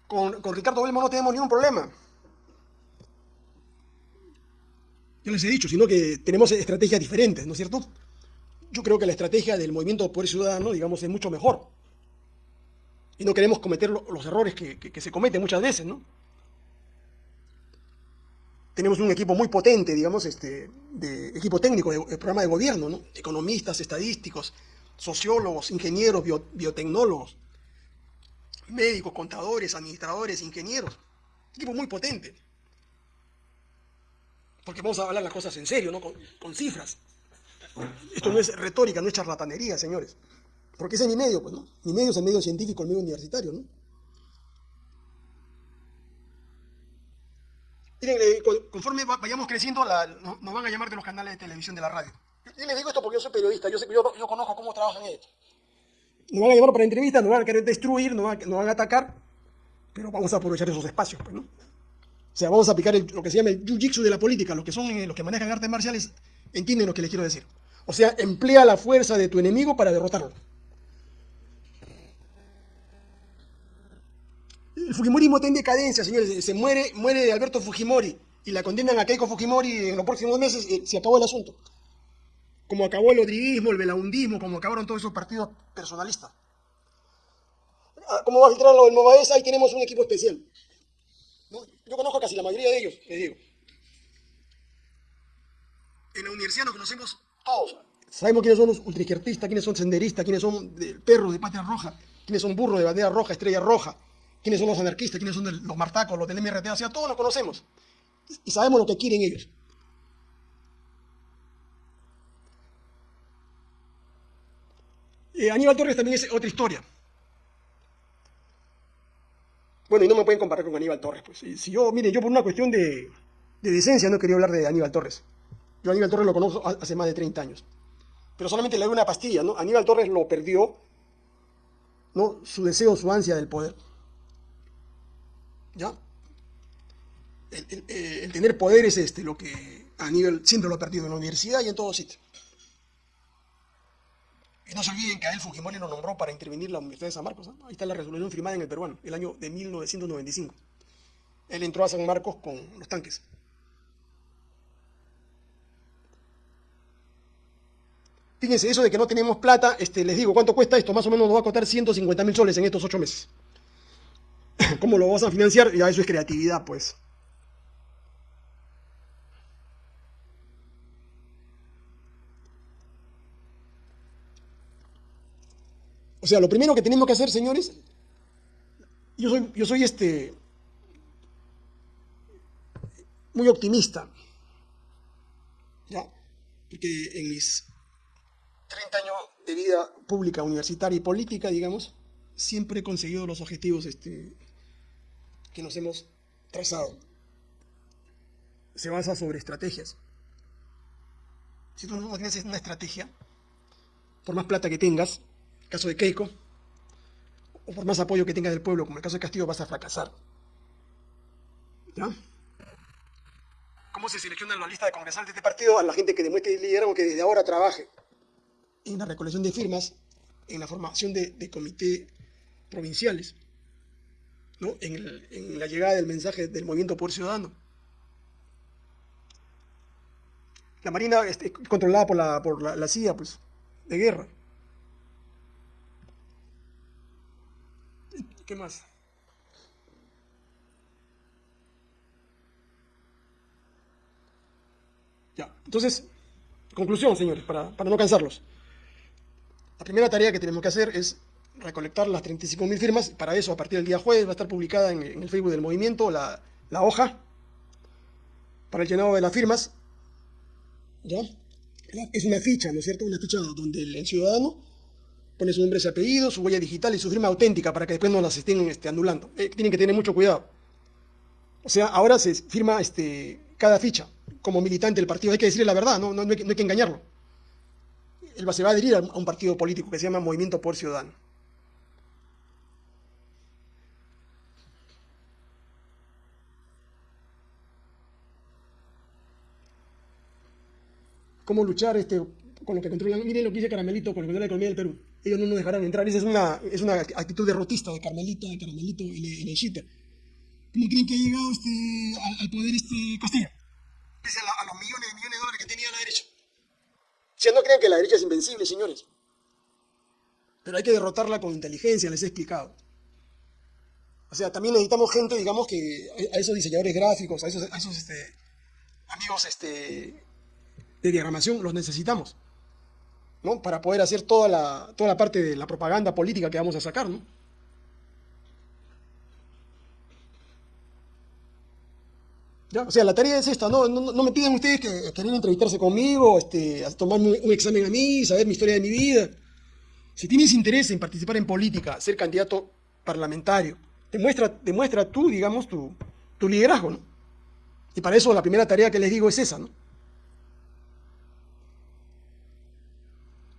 Con, Ricardo Belmo no tenemos ningún problema. Yo les he dicho, sino que tenemos estrategias diferentes, ¿no es cierto? Yo creo que la estrategia del movimiento Poder Ciudadano, digamos, es mucho mejor y no queremos cometer los errores que, se cometen muchas veces, ¿no? Tenemos un equipo muy potente, digamos, este, de equipo técnico de, programa de gobierno, ¿no? Economistas, estadísticos, sociólogos, ingenieros, biotecnólogos, médicos, contadores, administradores, ingenieros. Equipo muy potente. Porque vamos a hablar las cosas en serio, ¿no? con cifras. Esto no es retórica, no es charlatanería, señores. Porque ese es mi medio, pues, ¿no? Mi medio es el medio científico, el medio universitario, ¿no? Miren, eh, conforme vayamos creciendo, nos van a llamar de los canales de televisión de la radio. Yo les digo esto porque yo soy periodista, yo, yo, conozco cómo trabajan ellos. Nos van a llamar para entrevistas, nos van a querer destruir, nos van, a atacar, pero vamos a aprovechar esos espacios, pues, ¿no? O sea, vamos a aplicar lo que se llama el jiu-jitsu de la política. Los que son eh, los que manejan artes marciales entienden lo que les quiero decir. O sea, emplea la fuerza de tu enemigo para derrotarlo. El Fujimorismo está en decadencia, señores. Se muere, muere Alberto Fujimori y la condenan a Keiko Fujimori en los próximos meses. Eh, se acabó el asunto. Como acabó el odriguismo, el belaundismo, como acabaron todos esos partidos personalistas. Ah, como va a filtrar lo del ahí tenemos un equipo especial. Yo conozco casi la mayoría de ellos, les digo. En la universidad nos conocemos todos. Sabemos quiénes son los ultraizquierdistas, quiénes son senderistas, quiénes son perros de patria roja, quiénes son burros de bandera roja, estrella roja, quiénes son los anarquistas, quiénes son los martacos, los del MRT, sea, todos los conocemos. Y sabemos lo que quieren ellos. Eh, Aníbal Torres también es otra historia. Bueno, y no me pueden comparar con Aníbal Torres. Pues. Si, yo, miren, yo por una cuestión de, de, decencia no quería hablar de Aníbal Torres. Yo Aníbal Torres lo conozco hace más de 30 años. Pero solamente le doy una pastilla, ¿no? Aníbal Torres lo perdió, ¿no? Su deseo, su ansia del poder. ¿Ya? Eh, el, tener poder es este, lo que a nivel siempre lo ha perdido en la universidad y en todo sitio. Y no se olviden que a él Fujimori lo nombró para intervenir la Universidad de San Marcos. Ahí está la resolución firmada en el peruano, el año de 1995. Él entró a San Marcos con los tanques. Fíjense, eso de que no tenemos plata, este, les digo, ¿cuánto cuesta esto? Más o menos nos va a costar 150 mil soles en estos ocho meses. ¿Cómo lo vas a financiar? Ya eso es creatividad, pues. O sea, lo primero que tenemos que hacer, señores, yo soy, yo soy este, muy optimista. ¿ya? Porque en mis 30 años de vida pública, universitaria y política, digamos, siempre he conseguido los objetivos este, que nos hemos trazado. Se basa sobre estrategias. Si tú no tienes una estrategia, por más plata que tengas, caso de Keiko, o por más apoyo que tengas del pueblo, como el caso de Castillo, vas a fracasar. ¿Cómo se selecciona la lista de congresantes de este partido? A la gente que demuestre liderazgo que desde ahora trabaje en la recolección de firmas, en la formación de comités provinciales, ¿no? en, la llegada del mensaje del movimiento por ciudadano. La Marina es controlada por la, por la CIA, pues, de guerra. ¿Qué más? Ya, entonces, conclusión, señores, para, no cansarlos. La primera tarea que tenemos que hacer es recolectar las 35.000 firmas. Para eso, a partir del día jueves, va a estar publicada en, el Facebook del movimiento la, hoja para el llenado de las firmas. ¿Ya? Es una ficha, ¿no es cierto? Una ficha donde el ciudadano pone su nombre, su apellido, su huella digital y su firma auténtica para que después no las estén este, anulando. Eh, tienen que tener mucho cuidado. O sea, ahora se firma este, cada ficha como militante del partido. Hay que decirle la verdad, no, no, hay, que, engañarlo. Él se va a adherir a un partido político que se llama Movimiento por Ciudadano. ¿Cómo luchar este, con lo que controlan? Miren lo que dice Caramelito con lo que controla la economía del Perú ellos no nos dejarán entrar. Esa es una, es una actitud derrotista de Carmelita, de Caramelito y Lechita. ¿Cómo creen que ha llegado este, al, poder este Castilla? Pese a, los millones y millones de dólares que tenía la derecha. Si no creen que la derecha es invencible, señores. Pero hay que derrotarla con inteligencia, les he explicado. O sea, también necesitamos gente, digamos, que a esos diseñadores gráficos, a esos, esos este, amigos este, de diagramación, los necesitamos. Para poder hacer toda la, toda la parte de la propaganda política que vamos a sacar, ¿no? O sea, la tarea es esta, no, no, me piden ustedes que quieran entrevistarse conmigo, este, a tomarme un examen a mí, saber mi historia de mi vida. Si tienes interés en participar en política, ser candidato parlamentario, demuestra, demuestra tú, digamos, tu, tu liderazgo, ¿no? Y para eso la primera tarea que les digo es esa, ¿no?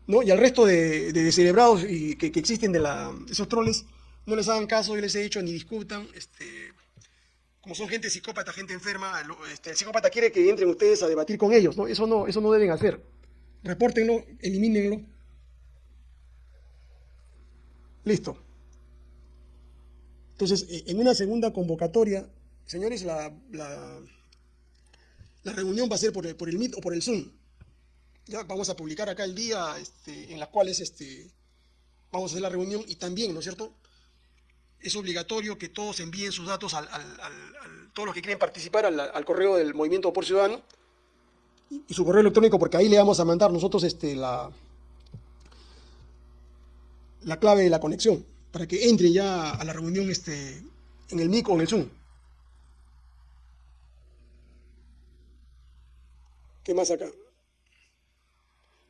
¿No? Y al resto de, de celebrados y que, existen de la, esos troles, no les hagan caso, yo les he dicho, ni discutan. Este, como son gente psicópata, gente enferma, este, el psicópata quiere que entren ustedes a debatir con ellos, ¿no? Eso no, eso no deben hacer. Repórtenlo, elimínenlo. Listo. Entonces, e, en una segunda convocatoria, señores, la, la, reunión va a ser por el, por el Meet o por el Zoom. Ya vamos a publicar acá el día este, en las cuales este, vamos a hacer la reunión y también, ¿no es cierto? Es obligatorio que todos envíen sus datos al, todos los que quieren participar al, correo del Movimiento por Ciudadano y, su correo electrónico porque ahí le vamos a mandar nosotros este, la, la clave de la conexión para que entre ya a la reunión este, en el MIC o en el Zoom. ¿Qué más acá?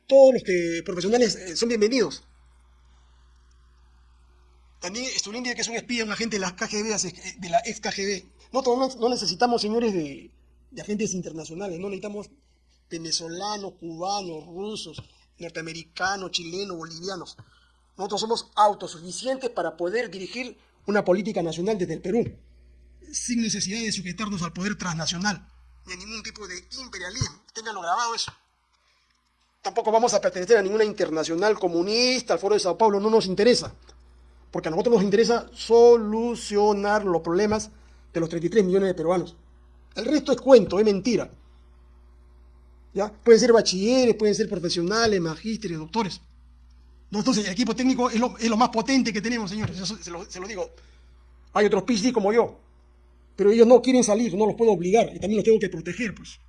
Todos los profesionales eh, son bienvenidos. También Stulindia, que es un espía, un agente de la KGB, eh, de la ex KGB. Nosotros no necesitamos, señores, de, agentes internacionales, no necesitamos venezolanos, cubanos, rusos, norteamericanos, chilenos, bolivianos. Nosotros somos autosuficientes para poder dirigir una política nacional desde el Perú, sin necesidad de sujetarnos al poder transnacional, ni a ningún tipo de imperialismo. Ténganlo grabado eso tampoco vamos a pertenecer a ninguna internacional comunista, al Foro de Sao Paulo, no nos interesa. Porque a nosotros nos interesa solucionar los problemas de los 33 millones de peruanos. El resto es cuento, es mentira. ¿Ya? Pueden ser bachilleres, pueden ser profesionales, magísteres, doctores. Entonces el equipo técnico es lo, más potente que tenemos, señores, se, lo, digo. Hay otros PhD como yo, pero ellos no quieren salir, no los puedo obligar y también los tengo que proteger, pues.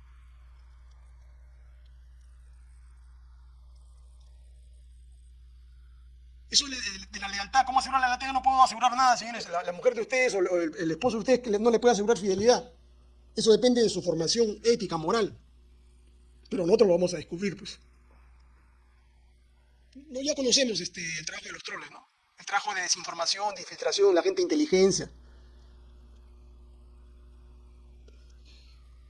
Eso de, la lealtad, ¿cómo asegurar la lealtad? Yo no puedo asegurar nada, señores. La, la mujer de ustedes o el, esposo de ustedes no le puede asegurar fidelidad. Eso depende de su formación ética, moral. Pero nosotros lo vamos a descubrir, pues. No, ya conocemos este, el trabajo de los troles, ¿no? El trabajo de desinformación, de infiltración, la gente de inteligencia.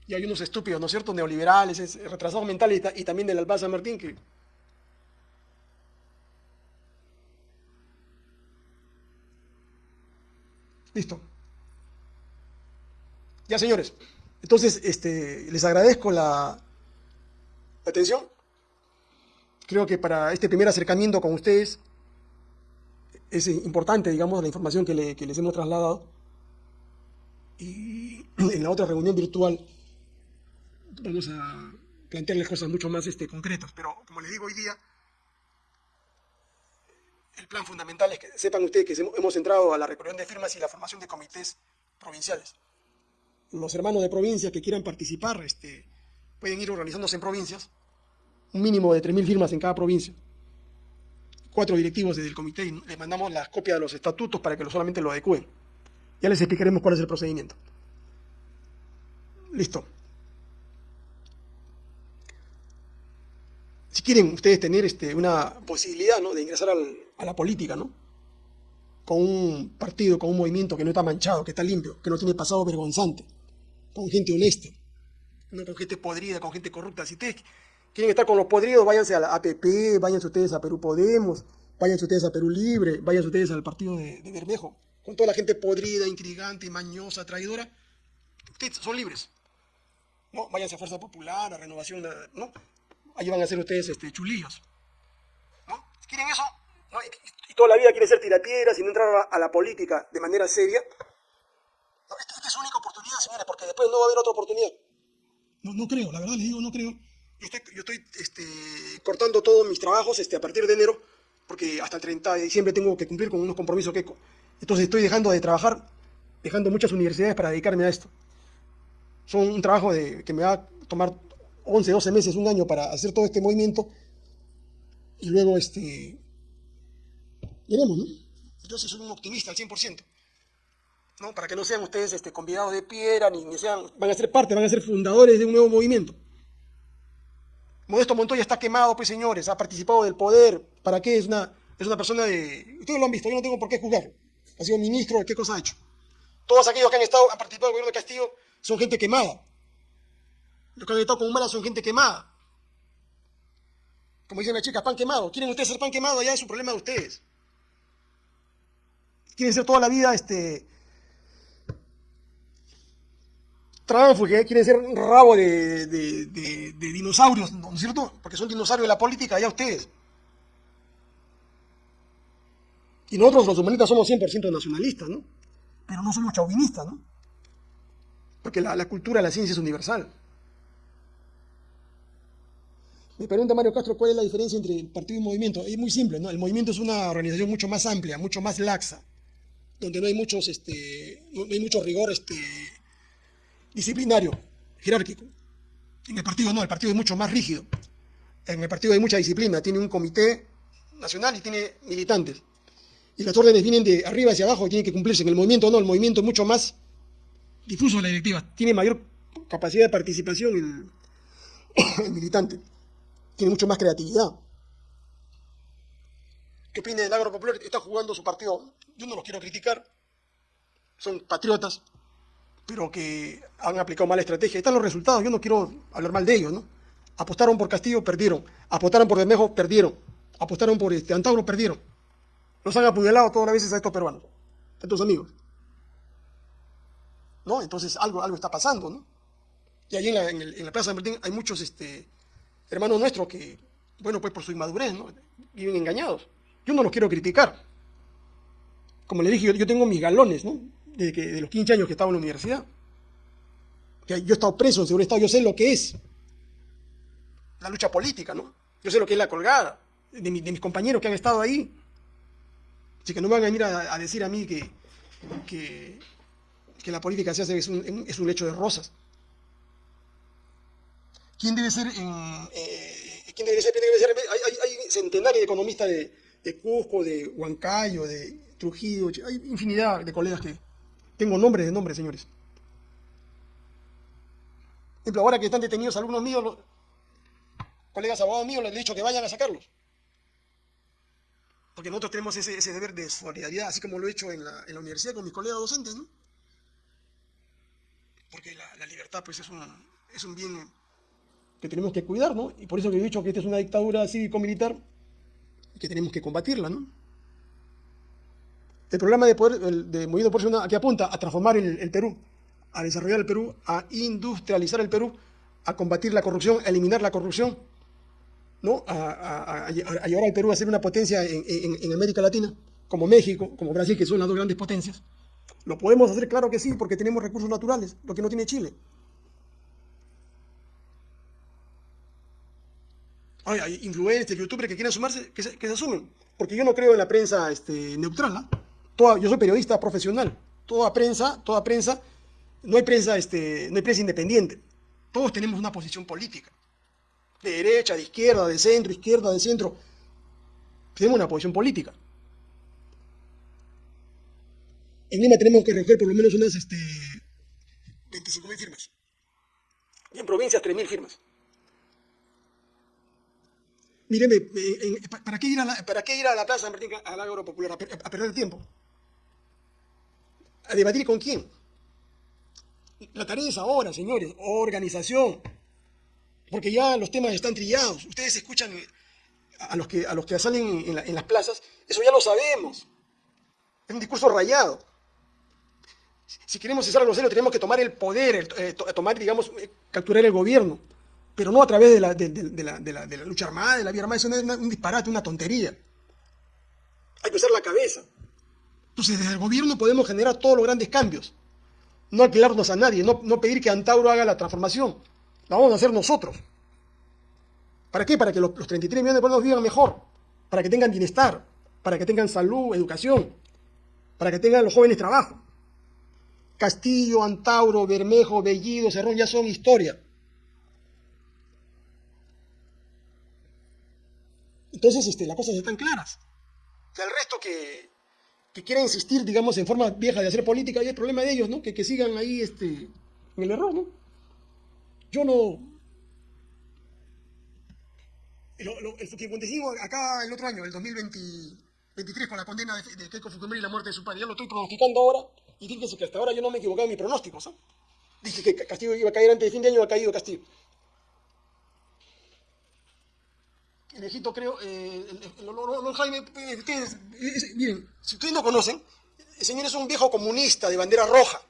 Y hay unos estúpidos, ¿no es cierto? Neoliberales, es- retrasados mentales y, ta- y también del Alba San Martín que... Listo. Ya, señores. Entonces, este, les agradezco la, la atención. Creo que para este primer acercamiento con ustedes es importante, digamos, la información que, le- que les hemos trasladado. Y en la otra reunión virtual vamos a plantearles cosas mucho más este, concretas. Pero, como les digo hoy día, el plan fundamental es que sepan ustedes que hemos- entrado a la recolección de firmas y la formación de comités provinciales. Los hermanos de provincia que quieran participar este, pueden ir organizándose en provincias, un mínimo de 3.000 firmas en cada provincia. Cuatro directivos desde el comité y les mandamos las copias de los estatutos para que solamente lo adecúen. Ya les explicaremos cuál es el procedimiento. Listo. Si quieren ustedes tener este, una posibilidad ¿no? de ingresar al- a la política, ¿no? con un partido, con un movimiento que no está manchado, que está limpio, que no tiene pasado vergonzante, con gente honesta, no con gente podrida, con gente corrupta. Si ustedes quieren estar con los podridos, váyanse a la APP, váyanse ustedes a Perú Podemos, váyanse ustedes a Perú Libre, váyanse ustedes al partido de, de Bermejo, con toda la gente podrida, intrigante, mañosa, traidora. Ustedes son libres. ¿no? Váyanse a Fuerza Popular, a Renovación, ¿no? Ahí van a ser ustedes este, chulillos. ¿no? Quieren eso, ¿no? y, y toda la vida quieren ser tirapiedras y no entrar a, a la política de manera seria, no, esta, esta es su única oportunidad, señores, porque después no va a haber otra oportunidad. No, no creo, la verdad les digo, no creo. Yo estoy, yo estoy este, cortando todos mis trabajos este, a partir de enero, porque hasta el 30 de diciembre tengo que cumplir con unos compromisos que... Entonces estoy dejando de trabajar, dejando muchas universidades para dedicarme a esto. Son un trabajo de, que me va a tomar 11, 12 meses, un año para hacer todo este movimiento. Y luego, este... Veremos, ¿no? Yo soy un optimista al 100%. ¿no? Para que no sean ustedes este, convidados de piedra, ni, ni sean, van a ser parte, van a ser fundadores de un nuevo movimiento. Modesto Montoya está quemado, pues señores, ha participado del poder. ¿Para qué? Es una, es una persona de... Ustedes lo han visto, yo no tengo por qué juzgarlo. Ha sido ministro, ¿qué cosa ha hecho? Todos aquellos que han estado, han participado del gobierno de Castillo son gente quemada. Los que han estado con Humala son gente quemada. Como dicen las chicas, pan quemado. ¿Quieren ustedes ser pan quemado? Ya es un problema de ustedes. Quieren ser toda la vida este, tránfuga, quieren ser un rabo de, dinosaurios, ¿no es cierto? Porque son dinosaurios de la política, ya ustedes. Y nosotros los humanistas somos 100% nacionalistas, ¿no? Pero no somos chauvinistas, ¿no? Porque la cultura, la ciencia es universal. Me pregunta Mario Castro cuál es la diferencia entre el partido y movimiento. Es muy simple, ¿no? El movimiento es una organización mucho más amplia, mucho más laxa, donde no hay muchos, este, no hay mucho rigor, este, disciplinario, jerárquico. En el partido no, el partido es mucho más rígido. En el partido hay mucha disciplina, tiene un comité nacional y tiene militantes. Y las órdenes vienen de arriba hacia abajo y tienen que cumplirse. En el movimiento no, el movimiento es mucho más difuso la directiva, tiene mayor capacidad de participación el militante, tiene mucho más creatividad. ¿Qué opina del agro popular? Está jugando su partido. Yo no los quiero criticar, son patriotas, pero que han aplicado mala estrategia. Ahí están los resultados, yo no quiero hablar mal de ellos, ¿no? Apostaron por Castillo, perdieron. Apostaron por Bermejo, perdieron. Apostaron por este, Antauro, perdieron. Los han apuñalado todas las veces a estos peruanos, a estos amigos. ¿No? Entonces algo, algo está pasando, ¿no? Y allí en la, en la Plaza San Martín hay muchos este, hermanos nuestros que, bueno, pues por su inmadurez, ¿no? Viven engañados. Yo no los quiero criticar. Como le dije, yo, tengo mis galones, ¿no? De, que, de los 15 años que estaba en la universidad. Que yo he estado preso en seguridad Estado, yo sé lo que es la lucha política, ¿no? Yo sé lo que es la colgada de, mi- de mis compañeros que han estado ahí. Así que no van a venir a, decir a mí que, que, la política se hace es un lecho de rosas. ¿Quién debe ser, eh, quién debe ser? Hay, centenares de economistas de, de Cusco, de Huancayo, de Trujillo, hay infinidad de colegas que tengo nombres de nombres, señores. Por ejemplo, ahora que están detenidos algunos míos, colegas abogados míos, les he dicho que vayan a sacarlos. Porque nosotros tenemos ese, deber de solidaridad, así como lo he hecho en la, universidad con mis colegas docentes, ¿no? Porque la, libertad, pues, es un bien que tenemos que cuidar, ¿no? Y por eso que he dicho que esta es una dictadura cívico-militar que tenemos que combatirla, ¿no? El programa de, poder, de Movimiento Por que apunta a transformar el, Perú, a desarrollar el Perú, a industrializar el Perú, a combatir la corrupción, a eliminar la corrupción, ¿no? a, llevar al Perú a ser una potencia en, América Latina, como México, como Brasil, que son las dos grandes potencias. Lo podemos hacer, claro que sí, porque tenemos recursos naturales, lo que no tiene Chile. Hay influencers, youtubers que quieren sumarse, que se, que se asumen. Porque yo no creo en la prensa este, neutral, ¿ah? yo soy periodista profesional. Toda prensa, toda prensa, no hay prensa, este, no hay prensa independiente. Todos tenemos una posición política. De derecha, de izquierda, de centro, izquierda, de centro. Tenemos una posición política. En Lima tenemos que recoger por lo menos unas este, 25.000 firmas. Y en provincias 3.000 firmas. Míreme, ¿para qué ir a la, para a la Plaza Martín al Agro Popular? a perder el tiempo. ¿A debatir con quién? La tarea es ahora, señores, organización. Porque ya los temas están trillados. Ustedes escuchan eh, a los que, a los que salen en, las plazas, eso ya lo sabemos. Es un discurso rayado. Si queremos cesar los celos, tenemos que tomar el poder, eh, tomar, digamos, eh, capturar el gobierno. Pero no a través de la, de, la, lucha armada, de la vía armada. Eso es un disparate, una tontería. Hay que usar la cabeza. Entonces, desde el gobierno podemos generar todos los grandes cambios. No alquilarnos a nadie, no, pedir que Antauro haga la transformación. La vamos a hacer nosotros. ¿Para qué? Para que los, 33 millones de pueblos vivan mejor, para que tengan bienestar, para que tengan salud, educación, para que tengan los jóvenes trabajo. Castillo, Antauro, Bermejo, Bellido, Cerrón ya son historia. Entonces, este, las cosas están claras. O el resto que, que quiera insistir, digamos, en forma vieja de hacer política, y el problema de ellos, ¿no? Que, que sigan ahí este, en el error, ¿no? Yo no... El, el acá el otro año, el 2023, con la condena de, de Keiko Fujimori y la muerte de su padre, ya lo estoy pronosticando ahora, y fíjense que hasta ahora yo no me he equivocado en mi pronóstico, ¿sabes? Dije que Castillo iba a caer antes de fin de año, ha caído Castillo. Viejito creo, eh, el, Jaime, eh, miren, si ustedes no conocen, el señor es un viejo comunista de bandera roja.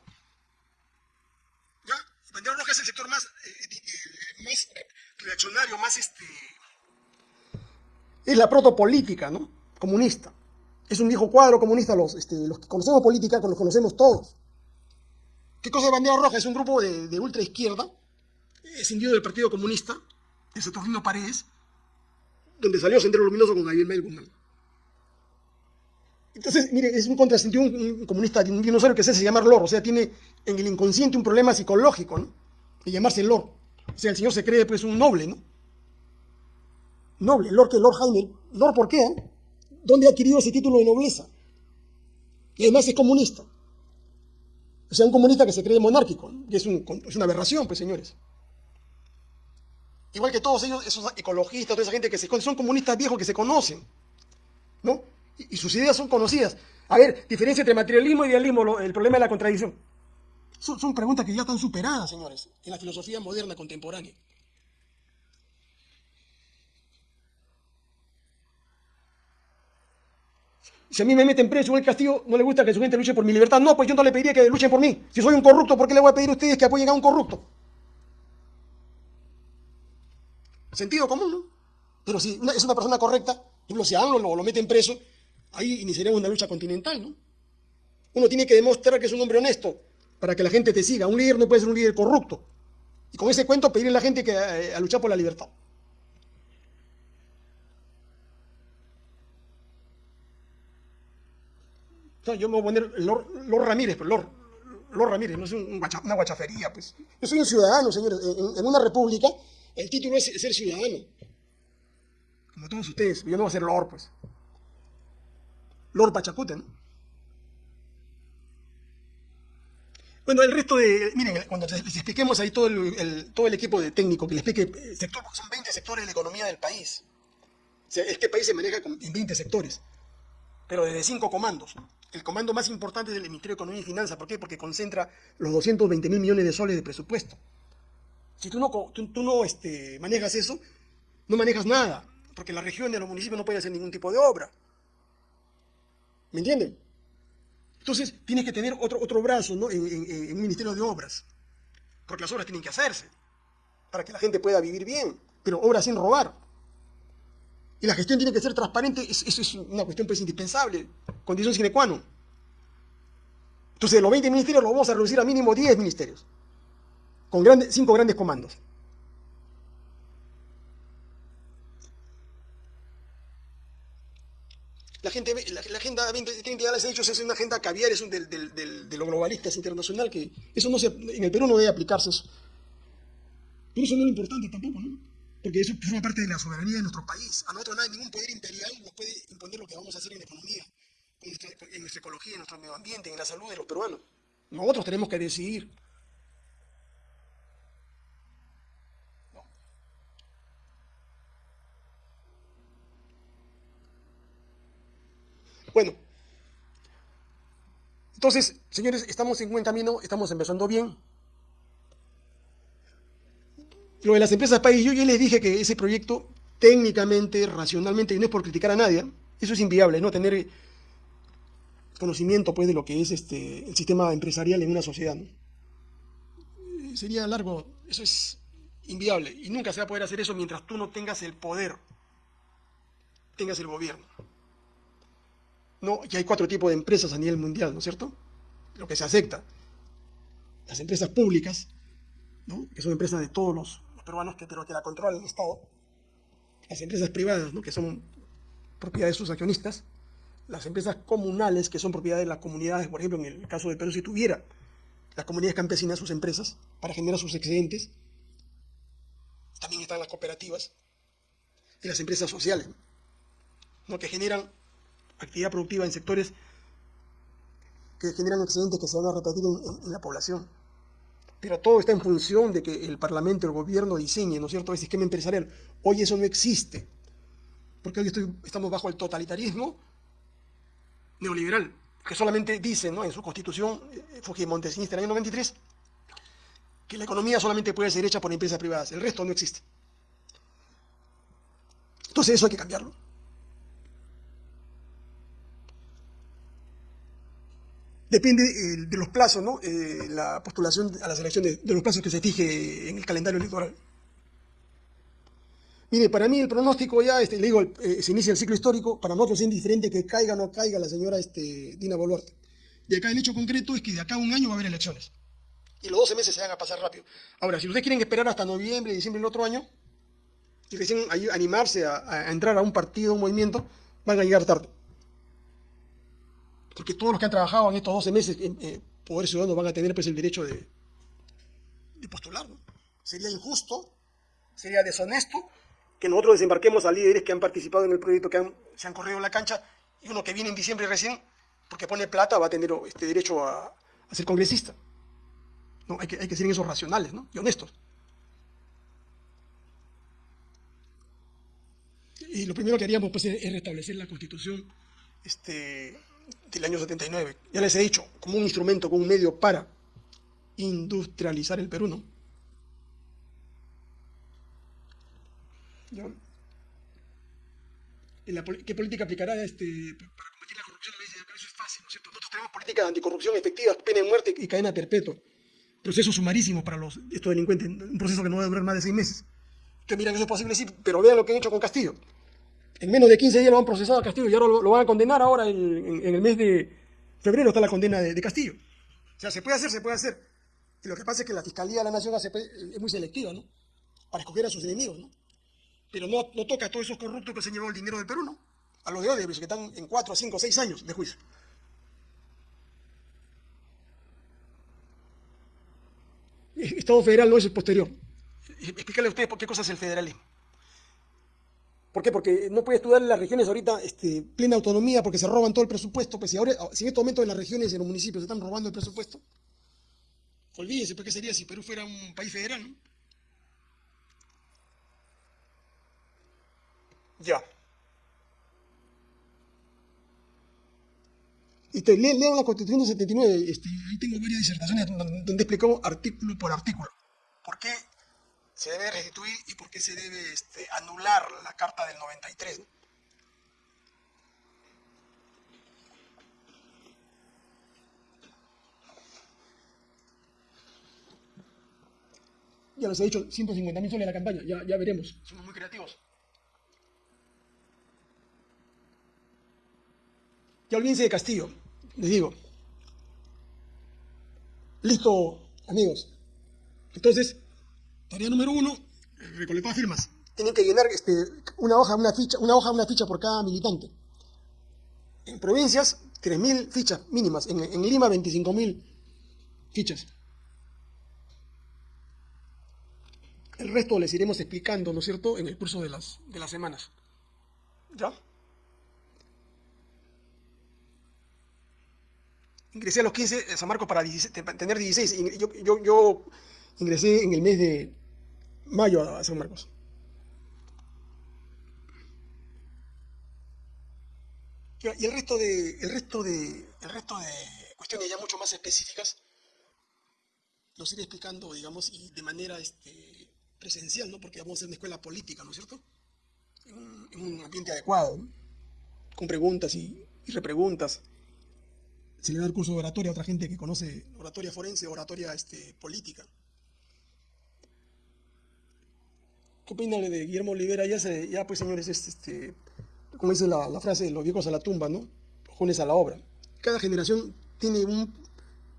¿Ya? Bandera roja es el sector más, eh, más reaccionario, más este... Es la protopolítica, ¿no? Comunista. Es un viejo cuadro comunista, los, este, los que conocemos política, los conocemos todos. ¿Qué cosa es bandera roja? Es un grupo de, de ultra izquierda, escindido del Partido Comunista, de Saturnino Paredes, donde salió Sendero Luminoso con Javier Mel Guzmán. Entonces, mire, es un contrasentido, un, comunista, un dinosaurio que se hace llamar Lord, o sea, tiene en el inconsciente un problema psicológico, ¿no? De llamarse Lord. O sea, el señor se cree, pues, un noble, ¿no? Noble, Lord que Lord Jaime. ¿Lord por qué? ¿Dónde ha adquirido ese título de nobleza? Y además es comunista. O sea, un comunista que se cree monárquico, que es una aberración, pues, señores. Igual que todos ellos, esos ecologistas, toda esa gente que se son comunistas viejos que se conocen, ¿no? Y, sus ideas son conocidas. A ver, diferencia entre materialismo y idealismo, el problema de la contradicción. Son, son preguntas que ya están superadas, señores, en la filosofía moderna contemporánea. Si a mí me meten preso en el castillo, no le gusta que su gente luche por mi libertad. No, pues yo no le pediría que luchen por mí. Si soy un corrupto, ¿por qué le voy a pedir a ustedes que apoyen a un corrupto? Sentido común, ¿no? Pero si es una persona correcta, ejemplo, si a AMLO lo, lo meten preso, ahí iniciaremos una lucha continental, ¿no? Uno tiene que demostrar que es un hombre honesto para que la gente te siga. Un líder no puede ser un líder corrupto. Y con ese cuento pedirle a la gente que eh, a luchar por la libertad. yo me voy a poner Lord, Ramírez, pero Lord, Lord, Ramírez, no es una guachafería, pues. Yo soy un ciudadano, señores. en una república el título es ser ciudadano. Como todos ustedes, yo no voy a ser Lord, pues. Lord Pachacute, ¿no? Bueno, el resto de, miren, cuando les expliquemos ahí todo el, todo el equipo de técnico, que les explique eh, sector, porque son 20 sectores de la economía del país. Este país se maneja en 20 sectores, pero desde cinco comandos. El comando más importante es el Ministerio de Economía y Finanzas. ¿Por qué? Porque concentra los 220 mil millones de soles de presupuesto. Si tú no, tú, no este, manejas eso, no manejas nada, porque la región de los municipios no puede hacer ningún tipo de obra. ¿Me entienden? Entonces tienes que tener otro, otro brazo ¿no? en, un Ministerio de Obras, porque las obras tienen que hacerse, para que la gente pueda vivir bien, pero obras sin robar. Y la gestión tiene que ser transparente, eso es una cuestión pues indispensable, condición sine qua non. Entonces los 20 ministerios los vamos a reducir a mínimo 10 ministerios, con cinco grandes comandos. La, gente, la, la agenda 2030 ya les he dicho, es una agenda caviar, es un del, del, del, de los globalistas internacional, que eso no se, en el Perú no debe aplicarse eso. Pero eso no es importante tampoco, ¿no? Porque eso forma parte de la soberanía de nuestro país. A nosotros nada, ningún poder imperial nos puede imponer lo que vamos a hacer en la economía, en nuestra ecología, en nuestro medio ambiente, en la salud de los peruanos. Nosotros tenemos que decidir. Bueno, entonces, señores, estamos en buen camino, estamos empezando bien. Lo de las empresas país, yo ya les dije que ese proyecto técnicamente, racionalmente, y no es por criticar a nadie, eso es inviable, no tener conocimiento pues de lo que es este el sistema empresarial en una sociedad. Sería largo, eso es inviable y nunca se va a poder hacer eso mientras tú no tengas el poder, tengas el gobierno. No, y hay cuatro tipos de empresas a nivel mundial, ¿no es cierto? Lo que se acepta. Las empresas públicas, que son empresas de todos los peruanos, que, pero que la controla el Estado, las empresas privadas, que son propiedad de sus accionistas, las empresas comunales, que son propiedad de las comunidades, por ejemplo, en el caso de Perú, si tuviera las comunidades campesinas sus empresas para generar sus excedentes, también están las cooperativas y las empresas sociales, ¿no? que generan actividad productiva en sectores que generan excedentes que se van a repartir en la población. Pero todo está en función de que el Parlamento, el gobierno diseñe, ¿no es cierto?, ese esquema empresarial. Hoy eso no existe, porque hoy estamos bajo el totalitarismo neoliberal, que solamente dice ¿no? en su constitución, eh, Montesinista en el año 93, que la economía solamente puede ser hecha por empresas privadas, el resto no existe. Entonces eso hay que cambiarlo. Depende eh, de los plazos, ¿no? Eh, la postulación a las elecciones, de los plazos que se fije en el calendario electoral. Mire, para mí el pronóstico ya, este, le digo, eh, se inicia el ciclo histórico, para nosotros es indiferente que caiga o no caiga la señora este, Dina Boluarte. De acá el hecho concreto es que de acá a un año va a haber elecciones. Y los 12 meses se van a pasar rápido. Ahora, si ustedes quieren esperar hasta noviembre, diciembre del otro año, y recién animarse a, a entrar a un partido, un movimiento, van a llegar tarde porque todos los que han trabajado en estos 12 meses en eh, Poder Ciudadano van a tener pues, el derecho de, postular. Sería injusto, sería deshonesto que nosotros desembarquemos a líderes que han participado en el proyecto, que se han corrido en la cancha, y uno que viene en diciembre recién, porque pone plata, va a tener este derecho a, ser congresista. No, hay, que, hay que ser en esos racionales ¿no? y honestos. Y lo primero que haríamos pues, es restablecer la constitución este, del año 79. Ya les he dicho, como un instrumento, como un medio para industrializar el Perú, ¿no? ¿Qué política aplicará este, para combatir la corrupción? Eso es fácil, ¿no es cierto? Nosotros tenemos políticas de anticorrupción efectivas, pena de muerte y cadena perpetua. Proceso sumarísimo para los, estos delincuentes, un proceso que no va a durar más de seis meses. Ustedes miran eso es posible, sí, pero vean lo que han hecho con Castillo. En menos de 15 días lo han procesado a Castillo y ahora lo, van a condenar ahora en, el mes de febrero está la condena de, Castillo. O sea, se puede hacer, se puede hacer. Y lo que pasa es que la Fiscalía de la Nación es muy selectiva, ¿no? Para escoger a sus enemigos, ¿no? Pero no, toca a todos esos corruptos que se han llevado el dinero del Perú, ¿no? A los de Odebrecht, que están en 4, 5, 6 años de juicio. Estado federal no es el posterior. Explícale a ustedes por qué cosa es el federalismo. ¿Por qué? Porque no puede estudiar en las regiones ahorita este, plena autonomía porque se roban todo el presupuesto. Pues si, ahora, si en este momento en las regiones y en los municipios se están robando el presupuesto, olvídese, ¿por qué sería si Perú fuera un país federal? ¿no? Ya. Y te leo, leo la Constitución del 79, este, ahí tengo varias disertaciones donde explicó artículo por artículo por qué se debe restituir y por qué se debe este, anular la Carta del 93. Ya les he dicho, 150 mil soles la campaña, ya, ya veremos. Somos muy creativos. Ya olvídense de Castillo, les digo. Listo, amigos. Entonces, tarea número uno, recolectar firmas. Tienen que llenar este, una hoja, una ficha, una hoja, una ficha por cada militante. En provincias, 3.000 fichas mínimas. En, en Lima, 25.000 fichas. El resto les iremos explicando, ¿no es cierto?, en el curso de las, de las semanas. ¿Ya? ingresé a los 15 a San Marcos para, tener 16. Yo, yo, yo, ingresé en el mes de mayo a San Marcos. Y el resto de, el resto de, el resto de cuestiones ya mucho más específicas los iré explicando, digamos, de manera este, presencial, ¿no? Porque vamos a hacer una escuela política, ¿no es cierto? En un, ambiente adecuado, con preguntas y, y repreguntas se le da el curso de oratoria a otra gente que conoce oratoria forense, oratoria este, política. ¿Qué opinan de Guillermo Olivera? Ya, se, ya pues señores, este, como dice la, la, frase, los viejos a la tumba, ¿no? Jóvenes a la obra. Cada generación tiene un...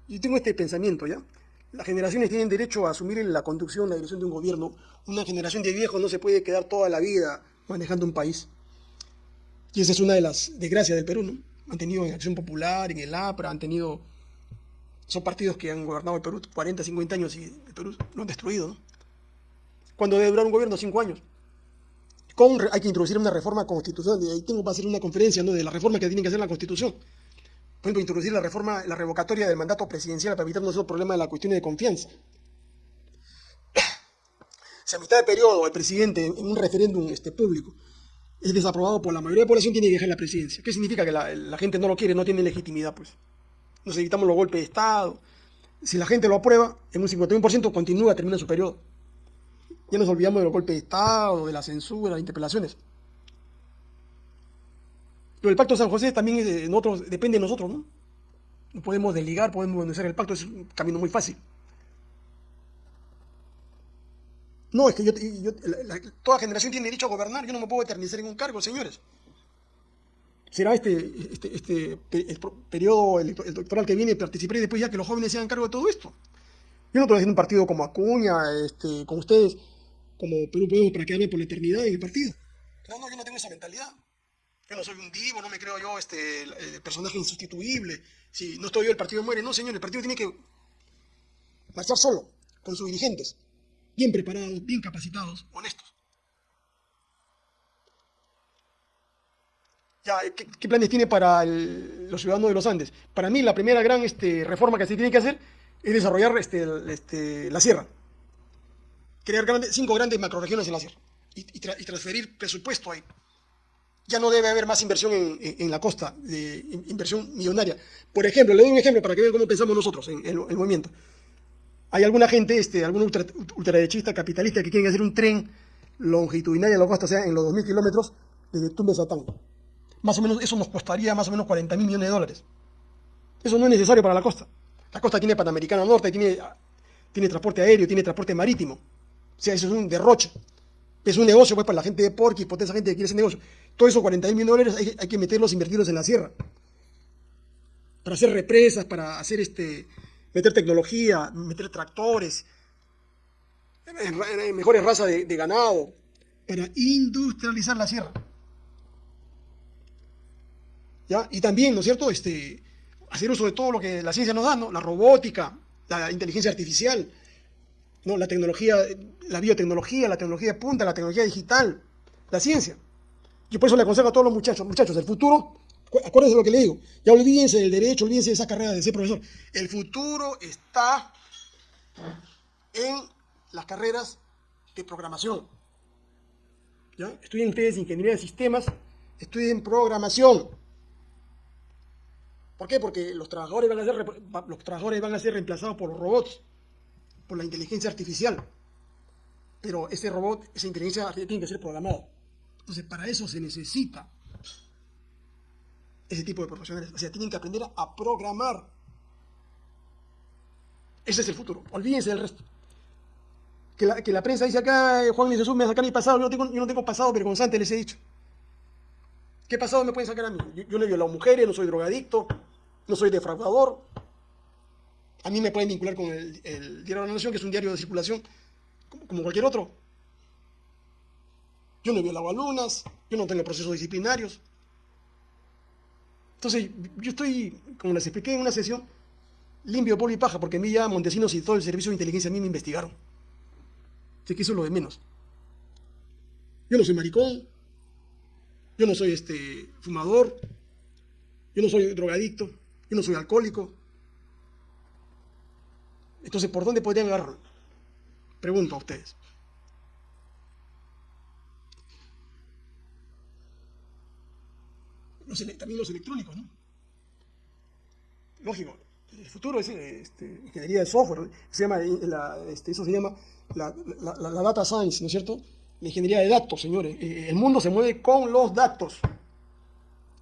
Yo tengo este pensamiento, ¿ya? Las generaciones tienen derecho a asumir la conducción, la dirección de un gobierno. Una generación de viejos no se puede quedar toda la vida manejando un país. Y esa es una de las desgracias del Perú, ¿no? han tenido en Acción Popular, en el APRA, han tenido... Son partidos que han gobernado el Perú 40, 50 años y el Perú lo han destruido, ¿no? Cuando debe durar un gobierno? Cinco años. Hay que introducir una reforma constitucional, ahí tengo para hacer una conferencia ¿no? de la reforma que tiene que hacer la Constitución. Por ejemplo, introducir la reforma, la revocatoria del mandato presidencial para evitarnos el problema de la cuestión de confianza. Si a mitad de periodo el presidente en un referéndum este, público es desaprobado por la mayoría de la población, tiene que dejar la presidencia. ¿Qué significa? Que la, gente no lo quiere, no tiene legitimidad, pues. Nos evitamos los golpes de Estado. Si la gente lo aprueba, en un 51% continúa, termina su periodo. Ya nos olvidamos de los golpes de Estado, de la censura, de interpelaciones. Pero el Pacto de San José también depende de nosotros, ¿no? Podemos desligar, podemos denunciar el pacto, es un camino muy fácil. No, es que yo, toda generación tiene derecho a gobernar, yo no me puedo eternizar en un cargo, señores. Será este, este, este el periodo electoral que viene, participaré después ya que los jóvenes se hagan cargo de todo esto. Yo no estoy haciendo un partido como Acuña, este, como ustedes, como Perú Pueblo, para quedarme por la eternidad en el partido. No, no, yo no tengo esa mentalidad. Yo no soy un divo, no me creo yo este personaje insustituible. Si no estoy yo, el partido muere. No, señor, el partido tiene que marchar solo, con sus dirigentes bien preparados, bien capacitados, honestos. Ya, ¿qué, planes tiene para los ciudadanos de los Andes? Para mí la primera gran este, reforma que se tiene que hacer es desarrollar este, este, la sierra. Crear cinco grandes macroregiones en la sierra y, transferir presupuesto ahí. Ya no debe haber más inversión en, la costa, inversión millonaria. Por ejemplo, le doy un ejemplo para que vean cómo pensamos nosotros en el movimiento. Hay alguna gente, este, algún ultraderechista capitalista que quiere hacer un tren longitudinal a la costa, o sea, en los 2.000 kilómetros desde Tumbes a Tango. Más o menos, eso nos costaría más o menos 40 mil millones de dólares. Eso no es necesario para la costa. La costa tiene Panamericana Norte, tiene, tiene transporte aéreo, tiene transporte marítimo. O sea, eso es un derroche. Es un negocio pues para la gente de Porqui, por esa gente que quiere ese negocio. Todo eso, 40 mil dólares, hay, hay, que meterlos, invertirlos en la sierra. Para hacer represas, para hacer este, meter tecnología, meter tractores, mejores razas de, ganado, para industrializar la sierra. ¿Ya? Y también, ¿no es cierto?, este, hacer uso de todo lo que la ciencia nos da, ¿no? La robótica, la inteligencia artificial, ¿no? La tecnología, la biotecnología, la tecnología de punta, la tecnología digital, la ciencia. Yo por eso le aconsejo a todos los muchachos, muchachos, el futuro, acuérdense de lo que le digo, ya olvídense del derecho, olvídense de esa carrera de ser profesor. El futuro está en las carreras de programación. ¿Ya? Estudien ustedes ingeniería de sistemas, estudien programación. ¿Por qué? Porque los trabajadores van a ser, los trabajadores van a ser reemplazados por los robots, por la inteligencia artificial. Pero ese robot, esa inteligencia artificial tiene que ser programada. Entonces, para eso se necesita ese tipo de profesionales. O sea, tienen que aprender a programar. Ese es el futuro. Olvídense del resto. Que la, que la prensa dice acá, eh, Juan Luis Jesús me sacar mi pasado. Yo no, tengo, yo no tengo pasado vergonzante, les he dicho. ¿Qué pasado me pueden sacar a mí? Yo, no he violado mujeres, no soy drogadicto, no soy defraudador. A mí me pueden vincular con el, Diario de la Nación, que es un diario de circulación, como cualquier otro. Yo no he violado alumnas, yo no tengo procesos disciplinarios. Entonces, yo estoy, como les expliqué en una sesión, limpio polvo y paja, porque a mí ya Montesinos y todo el servicio de inteligencia a mí me investigaron. Así que eso es lo de menos. Yo no soy maricón, yo no soy este fumador, yo no soy drogadicto, yo no soy alcohólico. Entonces, ¿por dónde podrían agarrar? Pregunto a ustedes. también los electrónicos, ¿no? Lógico, el futuro es este, ingeniería de software, se llama, este, eso se llama la, data science, ¿no es cierto? La ingeniería de datos, señores. Eh, el mundo se mueve con los datos.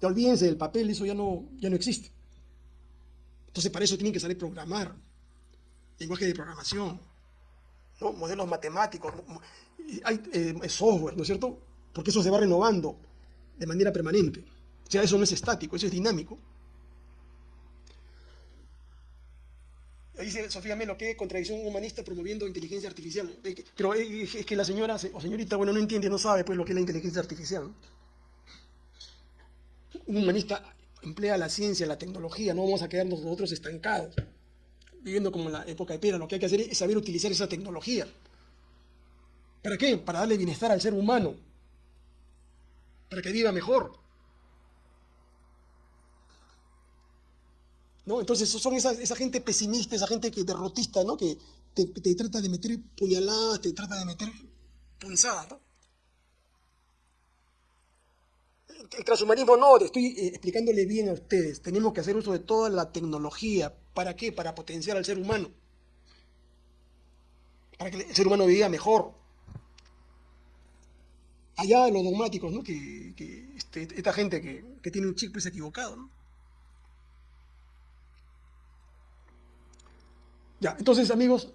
Ya olvídense del papel, eso ya no, ya no existe. Entonces para eso tienen que saber programar, lenguaje de programación, modelos matemáticos, hay eh, software, ¿no es cierto? Porque eso se va renovando de manera permanente. O sea, eso no es estático, eso es dinámico. Dice Sofía Melo, ¿qué contradicción humanista promoviendo inteligencia artificial? Pero es que la señora o señorita, bueno, no entiende, no sabe pues lo que es la inteligencia artificial. Un humanista emplea la ciencia, la tecnología, no vamos a quedarnos nosotros estancados, viviendo como en la época de piedra. Lo que hay que hacer es saber utilizar esa tecnología. ¿Para qué? Para darle bienestar al ser humano, para que viva mejor. Entonces son esa, esa, gente pesimista, esa gente que derrotista, ¿no? Que te, trata de meter puñaladas, te trata de meter punzadas, ¿no? El transhumanismo no, estoy eh, explicándole bien a ustedes. Tenemos que hacer uso de toda la tecnología. ¿Para qué? Para potenciar al ser humano. Para que el ser humano viva mejor. Allá los dogmáticos, ¿no? Que, este, esta gente que, que tiene un chip pues equivocado, ¿no? Ya, entonces amigos,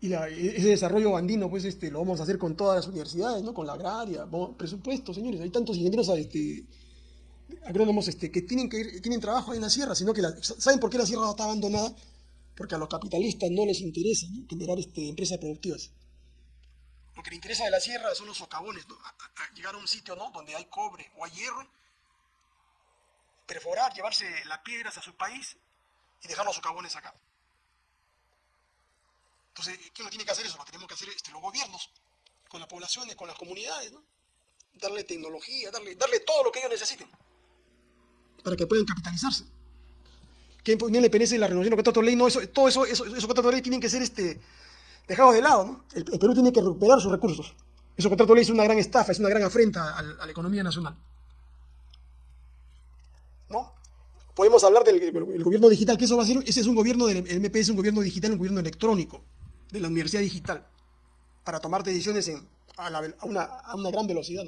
y ese desarrollo andino, pues este, lo vamos a hacer con todas las universidades, ¿no? Con la agraria, presupuesto, señores, hay tantos ingenieros este, agrónomos este, que tienen que ir, tienen trabajo ahí en la sierra, sino que ¿saben por qué la sierra está abandonada? Porque a los capitalistas no les interesa generar este, empresas productivas. Lo que le interesa de la sierra son los socavones, llegar a un sitio ¿no? donde hay cobre o hay hierro perforar, llevarse las piedras a su país y dejar los socavones acá. Entonces, ¿quién lo tiene que hacer eso? Lo tenemos que hacer este, los gobiernos, con las poblaciones, con las comunidades, ¿no? Darle tecnología, darle, darle todo lo que ellos necesiten para que puedan capitalizarse. ¿Quién le perece la renovación de contratos de ley? No, eso, todo eso, esos contratos de ley tienen que ser este, dejados de lado, ¿no? El, Perú tiene que recuperar sus recursos. Esos contratos de ley es una gran estafa, es una gran afrenta a la economía nacional. ¿no? Podemos hablar del gobierno digital, que eso va a ser, ese es un gobierno del MP, es un gobierno digital, un gobierno electrónico, de la universidad digital, para tomar decisiones a, una, gran velocidad,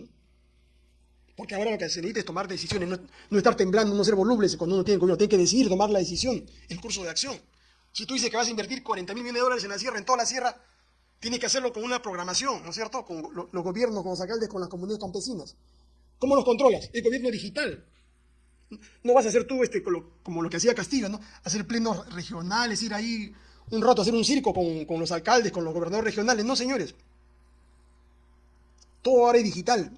Porque ahora lo que se necesita es tomar decisiones, no, estar temblando, no ser volubles cuando uno tiene tiene que decidir, tomar la decisión, el curso de acción. Si tú dices que vas a invertir 40 mil millones de dólares en la sierra, en toda la sierra, tienes que hacerlo con una programación, ¿no es cierto? Con los gobiernos, con los alcaldes, con las comunidades campesinas. ¿Cómo los controlas? El gobierno digital. No vas a hacer tú este, como lo que hacía Castillo, ¿no? Hacer plenos regionales, ir ahí un rato a hacer un circo con, los alcaldes, con los gobernadores regionales. No, señores. Todo ahora es digital.